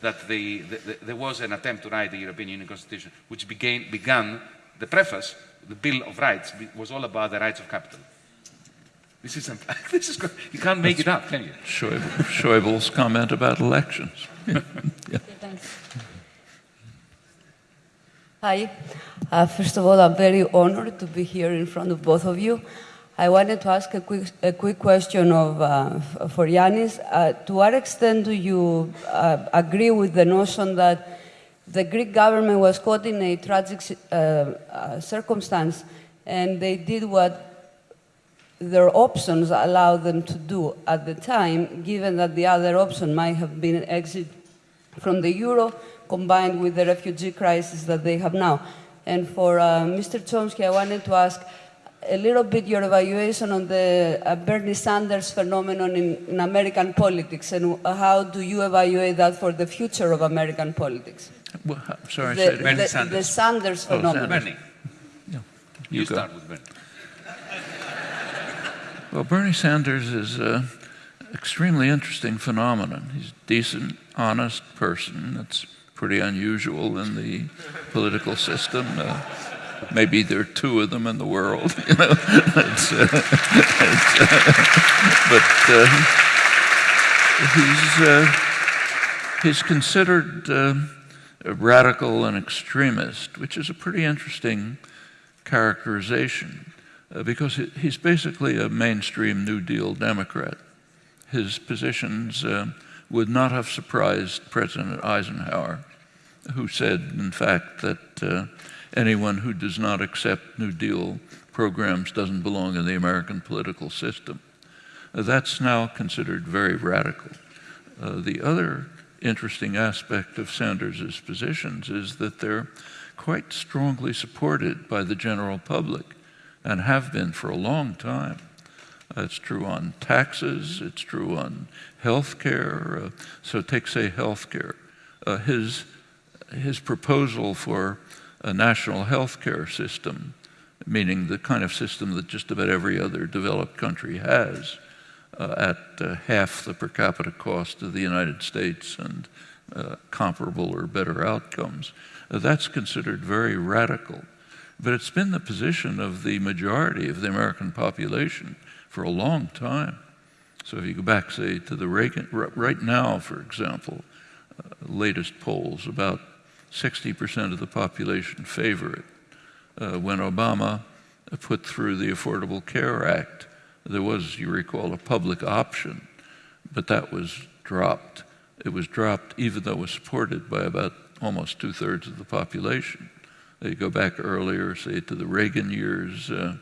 That the, the, the, there was an attempt to write the European Union Constitution, which began, began the preface the Bill of Rights was all about the rights of capital. This is, this is you can't make That's it up, can you? Schäuble, Schäuble's comment about elections. yeah. Hi. Uh, first of all, I'm very honored to be here in front of both of you. I wanted to ask a quick, a quick question of, uh, for Yanis. Uh, to what extent do you uh, agree with the notion that the Greek government was caught in a tragic uh, uh, circumstance and they did what their options allowed them to do at the time, given that the other option might have been exit from the euro combined with the refugee crisis that they have now? And for uh, Mr. Chomsky, I wanted to ask, a little bit your evaluation on the uh, Bernie Sanders phenomenon in, in, American politics and how do you evaluate that for the future of American politics? Well, sorry, the, the, Bernie Sanders. The Sanders oh, phenomenon. Bernie. Yeah. You, you start with Bernie. Well, Bernie Sanders is an extremely interesting phenomenon. He's a decent, honest person. That's pretty unusual in the political system. Uh, maybe there are two of them in the world, you know. it's, uh, it's, uh, but uh, he's uh, he's considered uh, radical and extremist, which is a pretty interesting characterization, uh, because he's basically a mainstream New Deal Democrat. His positions would not have surprised President Eisenhower, who said, in fact, that anyone who does not accept New Deal programs doesn't belong in the American political system. Uh, that's now considered very radical. Uh, the other interesting aspect of Sanders' positions is that they're quite strongly supported by the general public and have been for a long time. It's true on taxes, it's true on health care. Uh, so take, say, health care. Uh, his, his proposal for a national health care system, meaning the kind of system that just about every other developed country has, uh, at uh, half the per capita cost of the United States and uh, comparable or better outcomes. Uh, that's considered very radical. But it's been the position of the majority of the American population for a long time. So if you go back, say, to the Reagan, right now, for example, uh, latest polls, about 60% of the population favor it. Uh, when Obama put through the Affordable Care Act, there was, you recall, a public option, but that was dropped. It was dropped even though it was supported by about almost two thirds of the population. You go back earlier, say to the Reagan years, uh,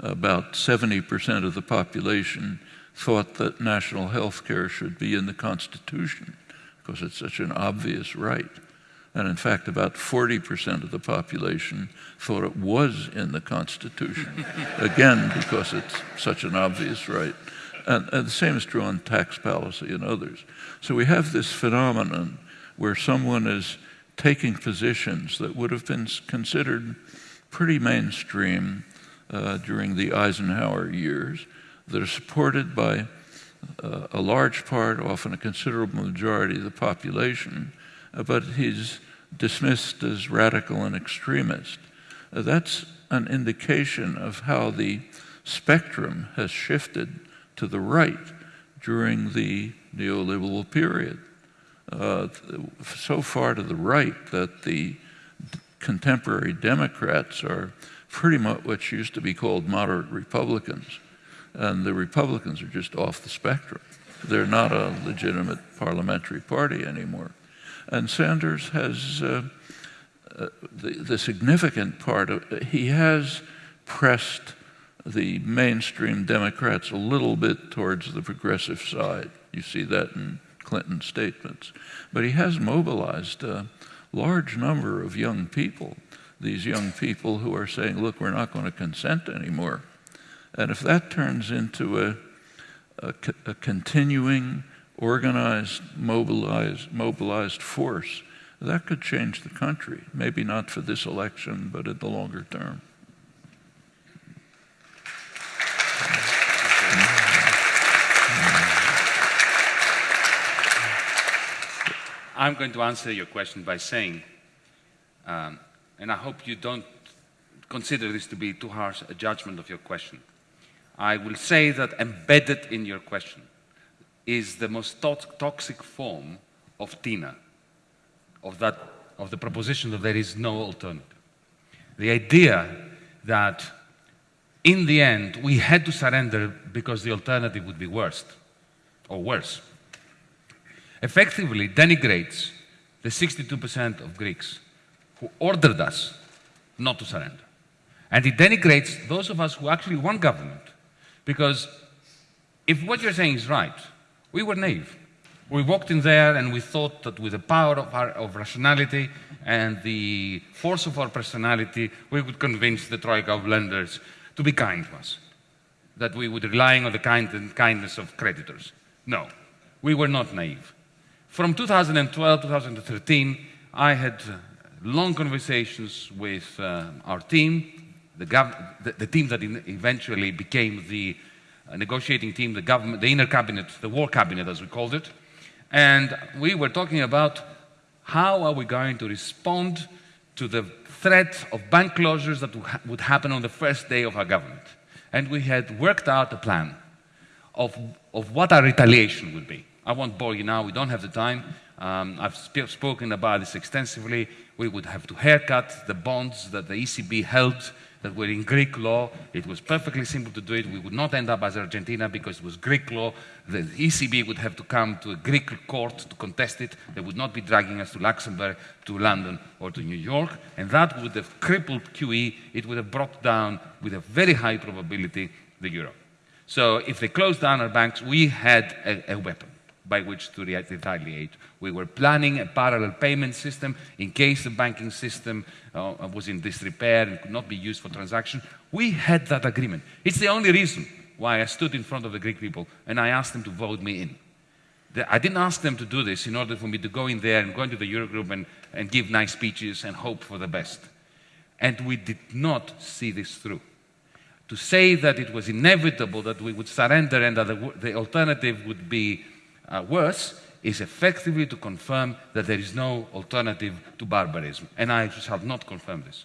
about 70% of the population thought that national health care should be in the Constitution because it's such an obvious right. And in fact, about 40% of the population thought it was in the Constitution, again, because it's such an obvious right. And, and, the same is true on tax policy and others. So we have this phenomenon where someone is taking positions that would have been considered pretty mainstream uh, during the Eisenhower years that are supported by uh, a large part, often a considerable majority of the population, uh, but he's dismissed as radical and extremist. Uh, that's an indication of how the spectrum has shifted to the right during the neoliberal period. Uh, so far to the right that the contemporary Democrats are pretty much what used to be called moderate Republicans. And the Republicans are just off the spectrum. They're not a legitimate parliamentary party anymore. And Sanders has uh, uh, the, the, significant part of he has pressed the mainstream Democrats a little bit towards the progressive side. You see that in Clinton's statements. But he has mobilized a large number of young people, these young people who are saying, look, we're not going to consent anymore. And if that turns into a, a, a continuing organized, mobilized, mobilized force, that could change the country. Maybe not for this election, but in the longer term. I'm going to answer your question by saying, um, and I hope you don't consider this to be too harsh a judgment of your question. I will say that embedded in your question is the most to toxic form of TINA, of that of the proposition that there is no alternative. The idea that in the end we had to surrender because the alternative would be worse or worse effectively denigrates the 62% of Greeks who ordered us not to surrender. And it denigrates those of us who actually want government. Because if what you're saying is right, we were naive. We walked in there and we thought that with the power of, our, of rationality and the force of our personality, we would convince the troika of lenders to be kind to us, that we would rely on the kind kindness of creditors. No, we were not naive. From 2012 2013, I had long conversations with uh, our team, the, the, the, team that eventually became the negotiating team, the government, the inner cabinet, the war cabinet as we called it. And we were talking about how are we going to respond to the threat of bank closures that would happen on the first day of our government. And we had worked out a plan of, of what our retaliation would be. I won't bore you now, we don't have the time. Um, I've sp spoken about this extensively. We would have to haircut the bonds that the ECB held that were in Greek law. It was perfectly simple to do it. We would not end up as Argentina because it was Greek law. The ECB would have to come to a Greek court to contest it. They would not be dragging us to Luxembourg, to London, or to New York. And that would have crippled QE. It would have brought down, with a very high probability, the euro. So if they closed down our banks, we had a, a weapon by which to retaliate. We were planning a parallel payment system in case the banking system uh, was in disrepair and could not be used for transaction. We had that agreement. It's the only reason why I stood in front of the Greek people and I asked them to vote me in. I didn't ask them to do this in order for me to go in there and go into the Eurogroup and, and give nice speeches and hope for the best. And we did not see this through. To say that it was inevitable that we would surrender and that the, the alternative would be uh, worse is effectively to confirm that there is no alternative to barbarism. And I shall not confirm this.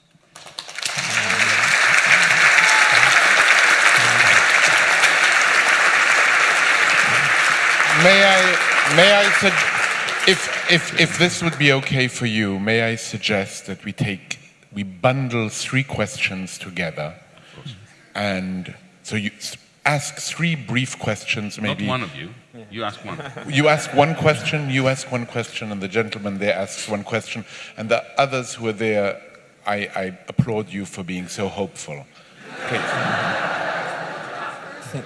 May I, may I, if, if, if this would be okay for you, may I suggest that we take, we bundle three questions together and so you ask three brief questions maybe. Not one of you. You ask one. You ask one question, you ask one question, and the gentleman there asks one question. And the others who are there, I, I applaud you for being so hopeful. Please.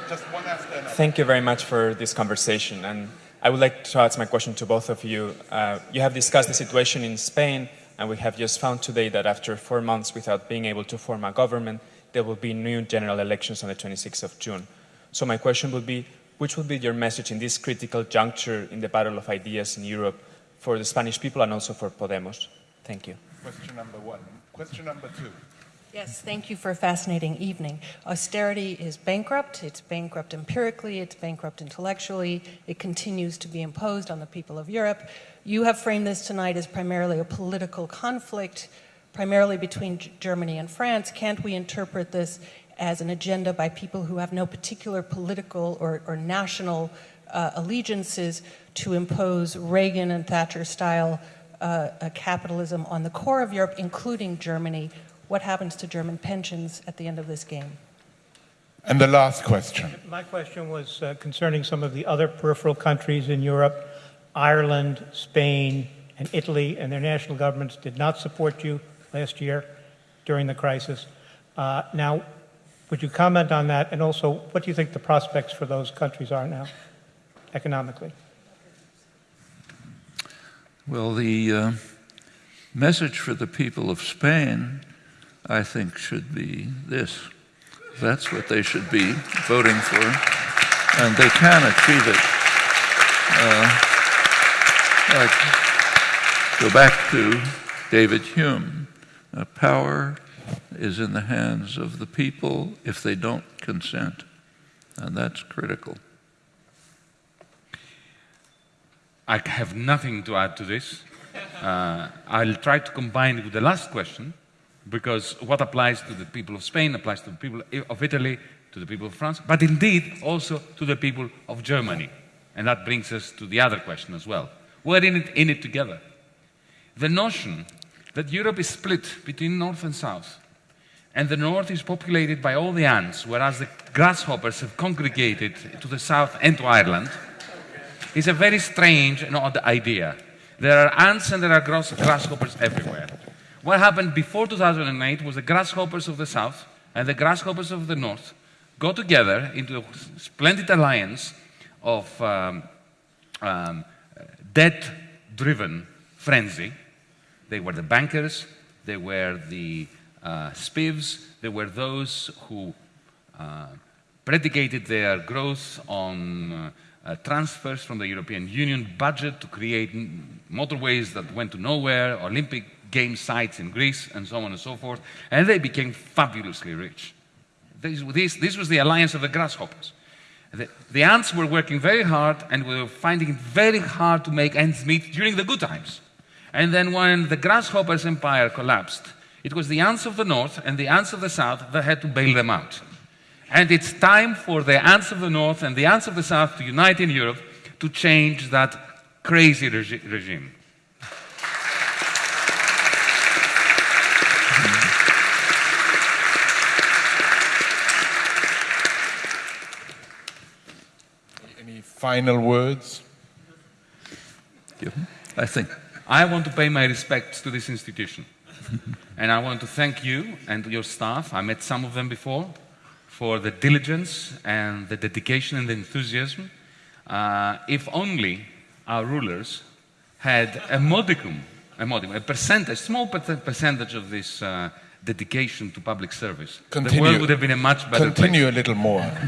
Just one after another. Thank you very much for this conversation. And I would like to ask my question to both of you. Uh, you have discussed the situation in Spain, and we have just found today that after four months without being able to form a government, there will be new general elections on the 26th of June. So my question would be, which would be your message in this critical juncture in the battle of ideas in Europe for the Spanish people and also for Podemos? Thank you. Question number one. Question number two. Yes, thank you for a fascinating evening. Austerity is bankrupt. It's bankrupt empirically, it's bankrupt intellectually. It continues to be imposed on the people of Europe. You have framed this tonight as primarily a political conflict, primarily between Germany and France. Can't we interpret this as an agenda by people who have no particular political or, or national uh, allegiances to impose Reagan and Thatcher style uh, capitalism on the core of Europe, including Germany. What happens to German pensions at the end of this game? And the last question. My question was uh, concerning some of the other peripheral countries in Europe. Ireland, Spain, and Italy and their national governments did not support you last year during the crisis. Uh, now, would you comment on that? And also, what do you think the prospects for those countries are now, economically? Well, the uh, message for the people of Spain, I think, should be this. That's what they should be voting for, and they can achieve it. Uh, go back to David Hume. Uh, power is in the hands of the people if they don't consent. And that's critical. I have nothing to add to this. Uh, I'll try to combine it with the last question because what applies to the people of Spain applies to the people of Italy, to the people of France, but indeed also to the people of Germany. And that brings us to the other question as well. We're in it, in it together. the notion that Europe is split between North and South, and the North is populated by all the ants, whereas the grasshoppers have congregated to the South and to Ireland, is a very strange and odd idea. There are ants and there are grass grasshoppers everywhere. What happened before 2008 was the grasshoppers of the South and the grasshoppers of the North got together into a splendid alliance of um, um, debt-driven frenzy. They were the bankers, they were the uh, spivs, they were those who uh, predicated their growth on uh, transfers from the European Union budget to create motorways that went to nowhere, Olympic game sites in Greece, and so on and so forth. And they became fabulously rich. This, this, this was the alliance of the grasshoppers. The, the, ants were working very hard and were finding it very hard to make ends meet during the good times. And then when the grasshoppers' empire collapsed, it was the ants of the north and the ants of the south that had to bail them out. And it's time for the ants of the north and the ants of the south to unite in Europe to change that crazy regi regime. Any final words? I think I want to pay my respects to this institution. and I want to thank you and your staff. I met some of them before for the diligence and the dedication and the enthusiasm. Uh, if only our rulers had a modicum, a modicum, a percentage, small percentage of this uh, dedication to public service, Continue. the world would have been a much better Continue place. a little more.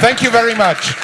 Thank you very much.